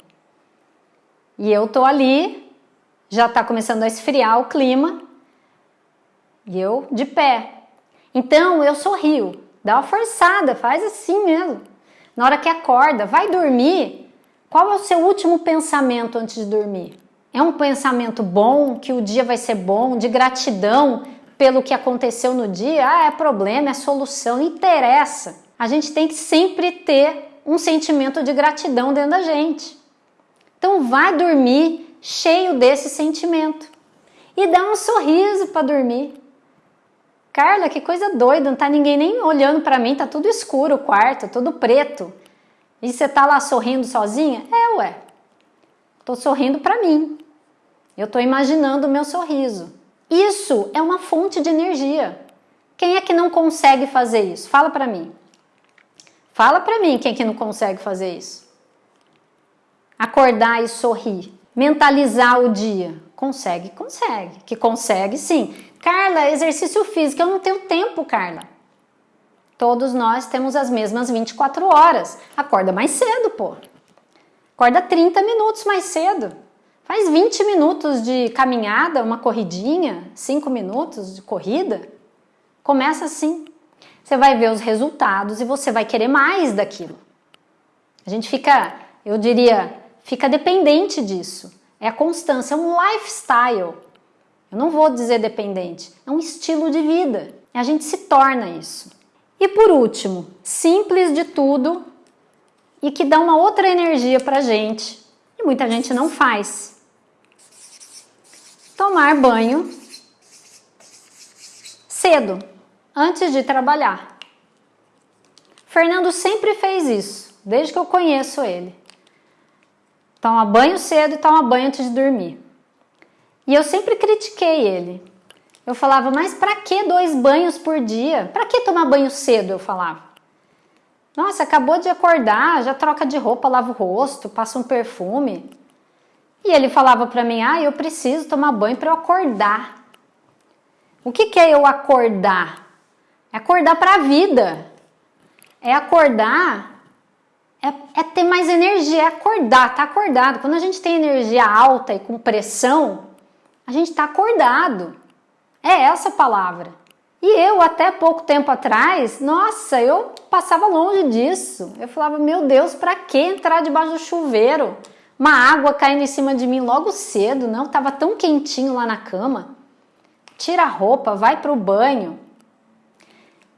E eu tô ali, já está começando a esfriar o clima. E eu de pé. Então eu sorrio, dá uma forçada, faz assim mesmo. Na hora que acorda, vai dormir. Qual é o seu último pensamento antes de dormir? É um pensamento bom, que o dia vai ser bom, de gratidão pelo que aconteceu no dia, ah, é problema, é solução, interessa. A gente tem que sempre ter um sentimento de gratidão dentro da gente. Então vai dormir cheio desse sentimento e dá um sorriso para dormir. Carla, que coisa doida, não tá ninguém nem olhando para mim, tá tudo escuro o quarto, tudo preto. E você tá lá sorrindo sozinha? É, ué. Tô sorrindo para mim. Eu tô imaginando o meu sorriso. Isso é uma fonte de energia. Quem é que não consegue fazer isso? Fala para mim. Fala para mim quem é que não consegue fazer isso. Acordar e sorrir. Mentalizar o dia. Consegue? Consegue. Que consegue, sim. Carla, exercício físico. Eu não tenho tempo, Carla. Todos nós temos as mesmas 24 horas. Acorda mais cedo, pô. Acorda 30 minutos mais cedo. Faz 20 minutos de caminhada, uma corridinha, 5 minutos de corrida. Começa assim. Você vai ver os resultados e você vai querer mais daquilo. A gente fica, eu diria, fica dependente disso. É a constância, é um lifestyle. Eu não vou dizer dependente, é um estilo de vida. A gente se torna isso. E por último, simples de tudo e que dá uma outra energia pra gente. E muita gente não faz tomar banho cedo, antes de trabalhar. Fernando sempre fez isso, desde que eu conheço ele. Toma banho cedo e toma banho antes de dormir. E eu sempre critiquei ele. Eu falava, mas para que dois banhos por dia? Para que tomar banho cedo? Eu falava. Nossa, acabou de acordar, já troca de roupa, lava o rosto, passa um perfume. E ele falava para mim: "Ah, eu preciso tomar banho para eu acordar". O que, que é eu acordar? É acordar para a vida. É acordar, é, é, ter mais energia, é acordar, tá acordado. Quando a gente tem energia alta e com pressão, a gente tá acordado. É essa palavra. E eu, até pouco tempo atrás, nossa, eu passava longe disso. Eu falava, meu Deus, para que entrar debaixo do chuveiro? Uma água caindo em cima de mim logo cedo, não? Tava tão quentinho lá na cama. Tira a roupa, vai para o banho.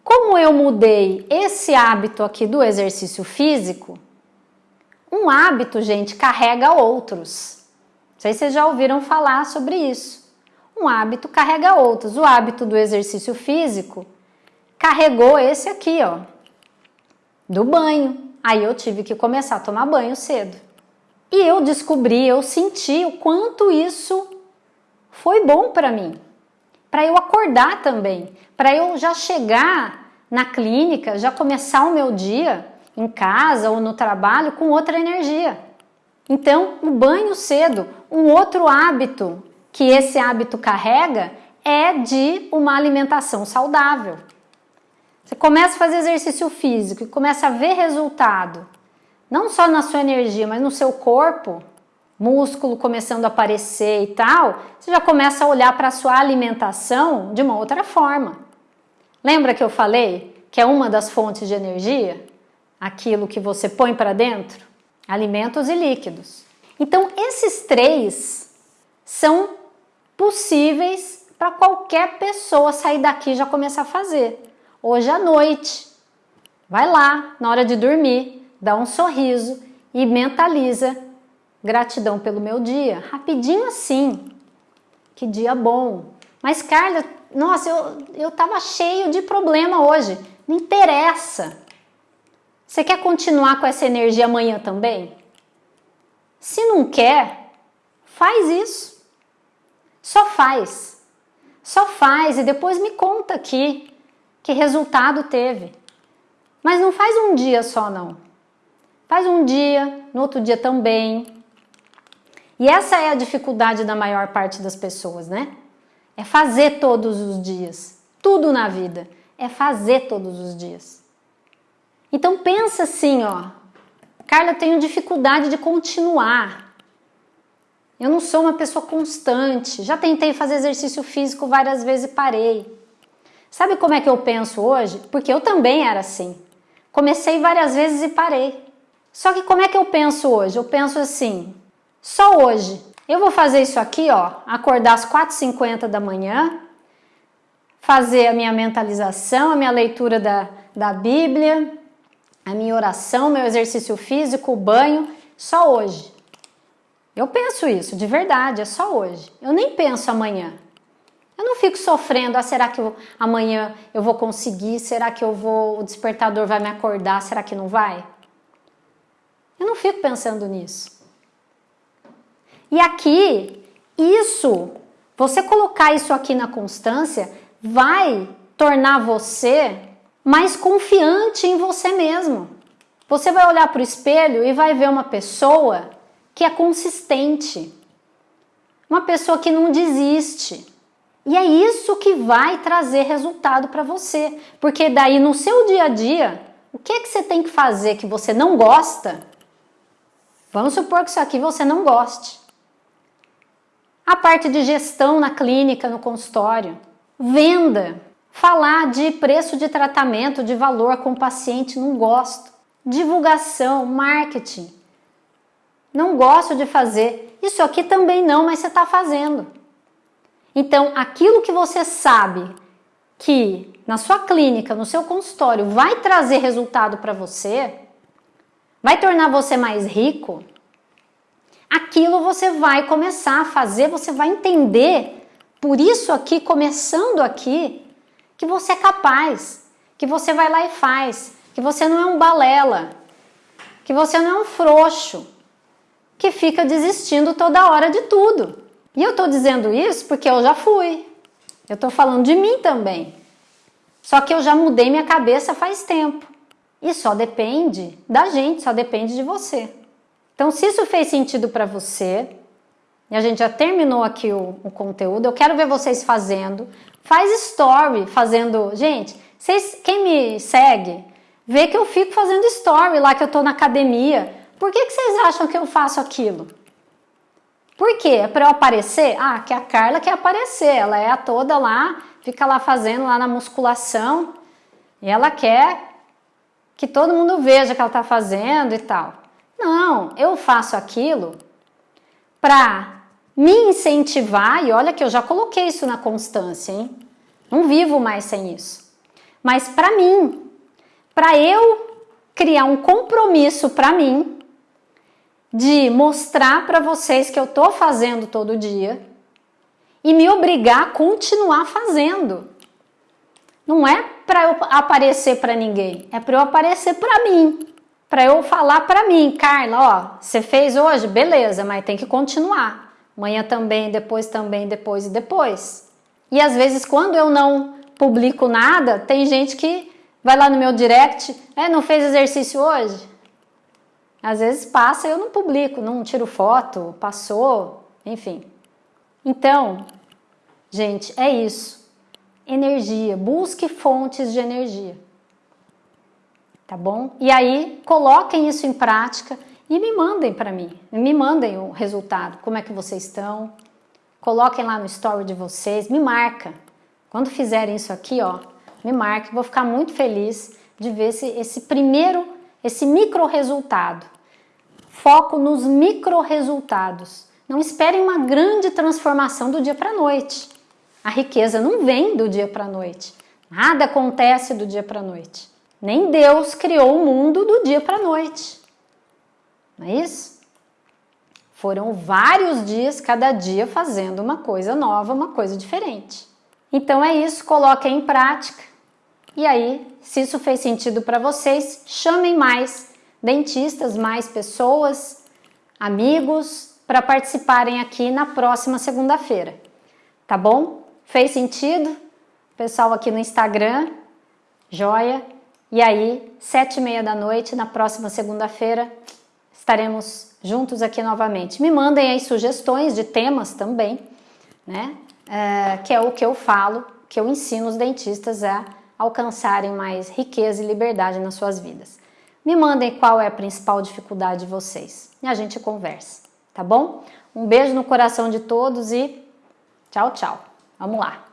Como eu mudei esse hábito aqui do exercício físico, um hábito, gente, carrega outros. Não sei se vocês já ouviram falar sobre isso um hábito carrega outros. O hábito do exercício físico carregou esse aqui, ó, do banho. Aí eu tive que começar a tomar banho cedo. E eu descobri, eu senti o quanto isso foi bom para mim. Para eu acordar também, para eu já chegar na clínica, já começar o meu dia em casa ou no trabalho com outra energia. Então, o banho cedo, um outro hábito que esse hábito carrega é de uma alimentação saudável. Você começa a fazer exercício físico e começa a ver resultado, não só na sua energia, mas no seu corpo, músculo começando a aparecer e tal, você já começa a olhar para a sua alimentação de uma outra forma. Lembra que eu falei que é uma das fontes de energia? Aquilo que você põe para dentro? Alimentos e líquidos. Então, esses três são possíveis para qualquer pessoa sair daqui e já começar a fazer. Hoje à noite, vai lá, na hora de dormir, dá um sorriso e mentaliza gratidão pelo meu dia. Rapidinho assim. Que dia bom. Mas, Carla, nossa, eu, eu tava cheio de problema hoje. Não interessa. Você quer continuar com essa energia amanhã também? Se não quer, faz isso. Só faz. Só faz e depois me conta aqui que resultado teve. Mas não faz um dia só não. Faz um dia, no outro dia também. E essa é a dificuldade da maior parte das pessoas, né? É fazer todos os dias. Tudo na vida é fazer todos os dias. Então pensa assim, ó. Carla, eu tenho dificuldade de continuar. Eu não sou uma pessoa constante. Já tentei fazer exercício físico várias vezes e parei. Sabe como é que eu penso hoje? Porque eu também era assim. Comecei várias vezes e parei. Só que como é que eu penso hoje? Eu penso assim: só hoje. Eu vou fazer isso aqui, ó, acordar às 4h50 da manhã, fazer a minha mentalização, a minha leitura da, da Bíblia, a minha oração, meu exercício físico, o banho, só hoje. Eu penso isso, de verdade, é só hoje. Eu nem penso amanhã. Eu não fico sofrendo, ah, será que eu, amanhã eu vou conseguir? Será que eu vou, o despertador vai me acordar? Será que não vai? Eu não fico pensando nisso. E aqui, isso, você colocar isso aqui na constância, vai tornar você mais confiante em você mesmo. Você vai olhar para o espelho e vai ver uma pessoa que é consistente, uma pessoa que não desiste. E é isso que vai trazer resultado para você, porque daí no seu dia a dia, o que é que você tem que fazer que você não gosta? Vamos supor que isso aqui você não goste. A parte de gestão na clínica, no consultório, venda, falar de preço de tratamento, de valor com o paciente, não gosto. Divulgação, marketing, não gosto de fazer. Isso aqui também não, mas você está fazendo. Então, aquilo que você sabe que na sua clínica, no seu consultório, vai trazer resultado para você, vai tornar você mais rico, aquilo você vai começar a fazer, você vai entender, por isso aqui, começando aqui, que você é capaz, que você vai lá e faz, que você não é um balela, que você não é um frouxo, que fica desistindo toda hora de tudo. E eu tô dizendo isso porque eu já fui. Eu tô falando de mim também. Só que eu já mudei minha cabeça faz tempo. E só depende da gente, só depende de você. Então, se isso fez sentido para você, e a gente já terminou aqui o, o, conteúdo, eu quero ver vocês fazendo. Faz story fazendo. Gente, vocês, quem me segue, vê que eu fico fazendo story lá que eu tô na academia. Por que, que vocês acham que eu faço aquilo? Por quê? É para eu aparecer? Ah, que a Carla quer aparecer, ela é a toda lá, fica lá fazendo lá na musculação e ela quer que todo mundo veja que ela está fazendo e tal. Não, eu faço aquilo para me incentivar, e olha que eu já coloquei isso na constância, hein? Não vivo mais sem isso. Mas para mim, para eu criar um compromisso para mim, de mostrar para vocês que eu tô fazendo todo dia e me obrigar a continuar fazendo. Não é para eu aparecer para ninguém, é para eu aparecer para mim, para eu falar para mim, Carla, ó, você fez hoje, beleza, mas tem que continuar. Amanhã também, depois também, depois e depois. E às vezes quando eu não publico nada, tem gente que vai lá no meu direct, é, não fez exercício hoje? Às vezes passa eu não publico, não tiro foto, passou, enfim. Então, gente, é isso. Energia, busque fontes de energia. Tá bom? E aí, coloquem isso em prática e me mandem para mim. Me mandem o resultado, como é que vocês estão. Coloquem lá no story de vocês, me marca. Quando fizerem isso aqui, ó, me marque, vou ficar muito feliz de ver esse, esse primeiro esse micro resultado. Foco nos micro resultados. Não esperem uma grande transformação do dia para a noite. A riqueza não vem do dia para a noite. Nada acontece do dia para a noite. Nem Deus criou o mundo do dia para a noite. Não é isso? Foram vários dias, cada dia fazendo uma coisa nova, uma coisa diferente. Então é isso, coloquem em prática. E aí, se isso fez sentido para vocês, chamem mais dentistas, mais pessoas, amigos, para participarem aqui na próxima segunda-feira. Tá bom? Fez sentido? Pessoal aqui no Instagram, joia. E aí, sete e meia da noite, na próxima segunda-feira, estaremos juntos aqui novamente. Me mandem aí sugestões de temas também, né? É, que é o que eu falo, que eu ensino os dentistas a alcançarem mais riqueza e liberdade nas suas vidas. Me mandem qual é a principal dificuldade de vocês e a gente conversa, tá bom? Um beijo no coração de todos e tchau, tchau. Vamos lá.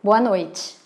Boa noite.